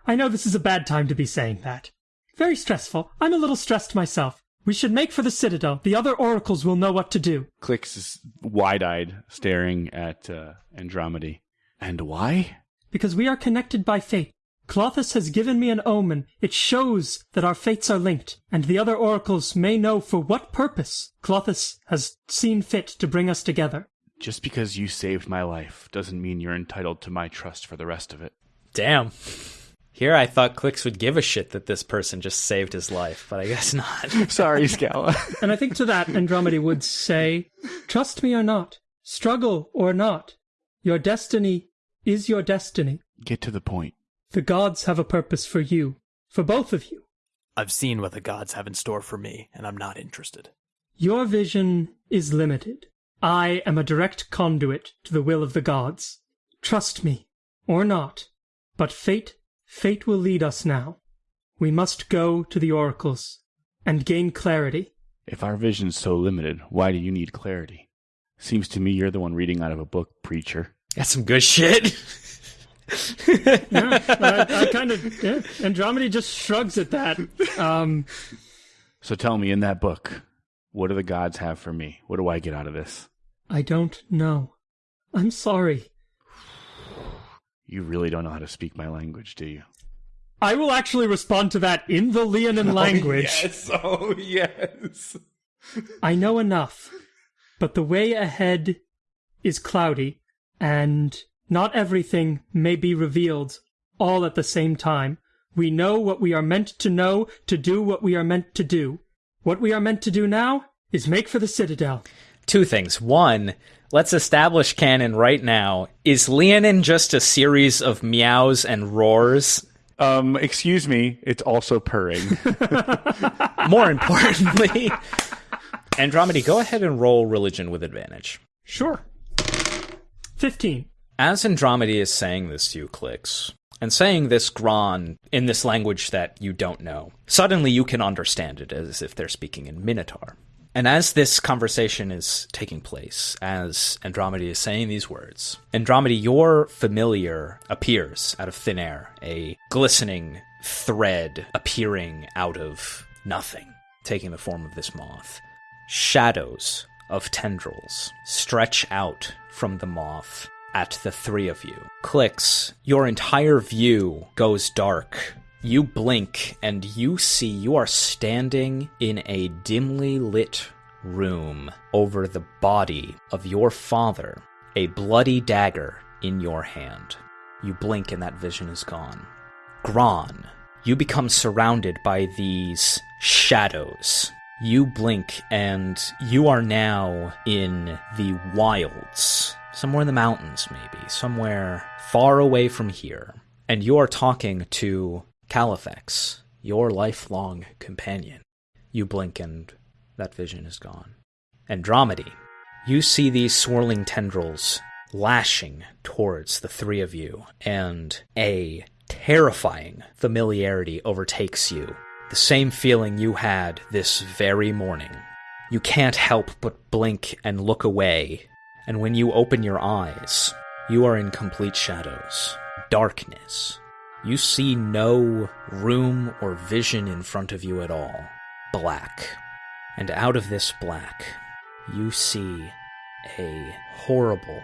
I know this is a bad time to be saying that. Very stressful. I'm a little stressed myself. We should make for the Citadel. The other oracles will know what to do. Clix is wide-eyed, staring at uh, Andromeda. And why? Because we are connected by fate. Klothys has given me an omen. It shows that our fates are linked, and the other oracles may know for what purpose Klothys has seen fit to bring us together. Just because you saved my life doesn't mean you're entitled to my trust for the rest of it. Damn. Here I thought Clix would give a shit that this person just saved his life, but I guess not. Sorry, Scala. And I think to that, Andromeda would say, Trust me or not, struggle or not, your destiny is your destiny. Get to the point. The gods have a purpose for you, for both of you. I've seen what the gods have in store for me, and I'm not interested. Your vision is limited. I am a direct conduit to the will of the gods. Trust me, or not. But fate, fate will lead us now. We must go to the oracles and gain clarity. If our vision's so limited, why do you need clarity? Seems to me you're the one reading out of a book, preacher. That's some good shit. Yeah, I, I kind of. Yeah. Andromeda just shrugs at that. Um, So tell me, in that book, what do the gods have for me? What do I get out of this? I don't know. I'm sorry. You really don't know how to speak my language, do you? I will actually respond to that in the Leonin oh, language. Yes, oh yes. I know enough, but the way ahead is cloudy, and not everything may be revealed all at the same time. We know what we are meant to know to do what we are meant to do. What we are meant to do now is make for the Citadel. Two things. One, let's establish canon right now. Is Leonin just a series of meows and roars? Um, excuse me, it's also purring. More importantly, Andromedy, go ahead and roll religion with advantage. Sure. 15. As Andromedy is saying this to you, Clix, and saying this Gron in this language that you don't know, suddenly you can understand it as if they're speaking in Minotaur. And as this conversation is taking place, as Andromeda is saying these words, Andromeda, your familiar appears out of thin air, a glistening thread appearing out of nothing, taking the form of this moth. Shadows of tendrils stretch out from the moth at the three of you. Clix, your entire view goes dark. You blink and you see you are standing in a dimly lit room over the body of your father, a bloody dagger in your hand. You blink and that vision is gone. Gron, you become surrounded by these shadows. You blink and you are now in the wilds somewhere in the mountains, maybe, somewhere far away from here, and you're talking to Califex, your lifelong companion. You blink and that vision is gone. Andromedy, you see these swirling tendrils lashing towards the three of you, and a terrifying familiarity overtakes you. The same feeling you had this very morning. You can't help but blink and look away and when you open your eyes, you are in complete shadows, darkness. You see no room or vision in front of you at all. Black. And out of this black, you see a horrible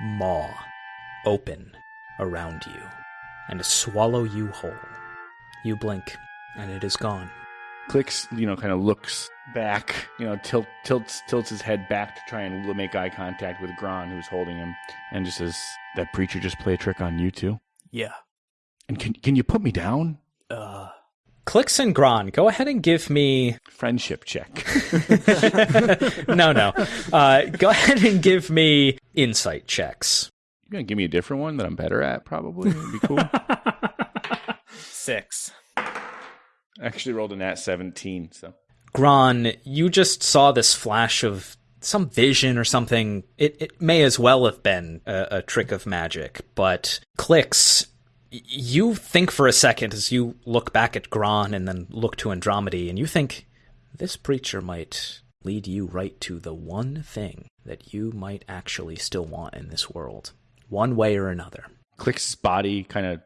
maw open around you and swallow you whole. You blink, and it is gone. Clix, you know, kind of looks back, you know, tilt, tilts tilts his head back to try and make eye contact with Gron, who's holding him, and just says, "That preacher just play a trick on you too." Yeah. And can can you put me down? Uh, Clix and Gron, go ahead and give me. Friendship check. no, no. Uh, go ahead and give me insight checks. You're gonna give me a different one that I'm better at, probably. It'd be cool. Six. I actually rolled a nat 17, so. Gron, you just saw this flash of some vision or something. It, it may as well have been a, a trick of magic, but Clix. You think for a second as you look back at Gron and then look to Andromedy, and you think this preacher might lead you right to the one thing that you might actually still want in this world, one way or another. Click's body kind of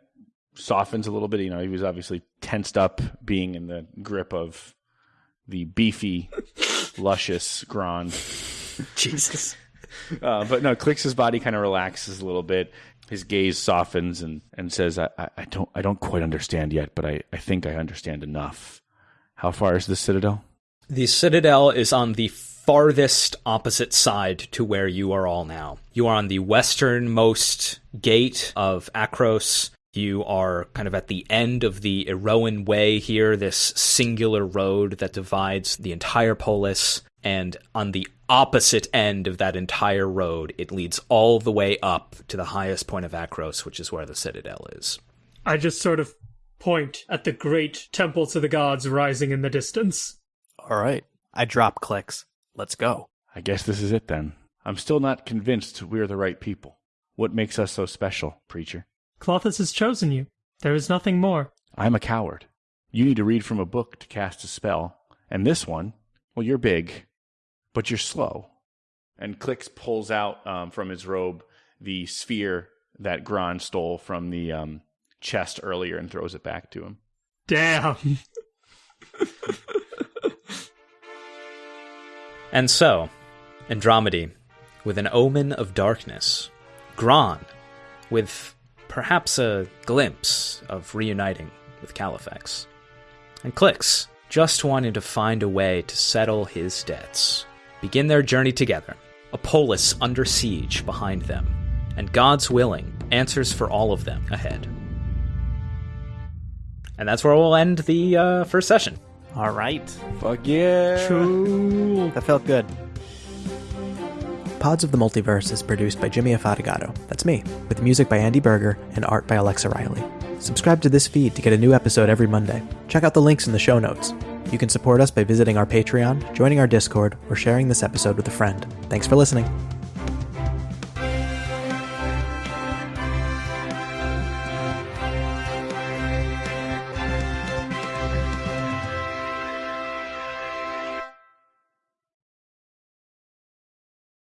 softens a little bit. You know, he was obviously tensed up being in the grip of the beefy, luscious Gron. Jesus. Uh, but no, Clix's body kind of relaxes a little bit. His gaze softens and, and says, I, I, don't I don't quite understand yet, but I, I think I understand enough. How far is the Citadel? The Citadel is on the farthest opposite side to where you are all now. You are on the westernmost gate of Akros. You are kind of at the end of the Iroan Way here, this singular road that divides the entire polis. And on the opposite end of that entire road, it leads all the way up to the highest point of Akros, which is where the Citadel is. I just sort of point at the great temple to the gods rising in the distance. All right. I drop Clix. Let's go. I guess this is it then. I'm still not convinced we're the right people. What makes us so special, preacher? Klothys has chosen you. There is nothing more. I'm a coward. You need to read from a book to cast a spell. And this one, well, you're big, but you're slow. And Clix pulls out um, from his robe the sphere that Gron stole from the um, chest earlier and throws it back to him. Damn. And so, Andromedy, with an omen of darkness, Gron, with perhaps a glimpse of reuniting with Califex, and Clix, just wanting to find a way to settle his debts, begin their journey together. A polis under siege behind them, and God's willing, answers for all of them ahead. And that's where we'll end the uh, first session. All right. Fuck yeah. That felt good. Pods of the Multiverse is produced by Jimmy Afatigato. That's me, with music by Andy Berger and art by Alexa Riley. Subscribe to this feed to get a new episode every Monday. Check out the links in the show notes. You can support us by visiting our Patreon, joining our Discord, or sharing this episode with a friend. Thanks for listening.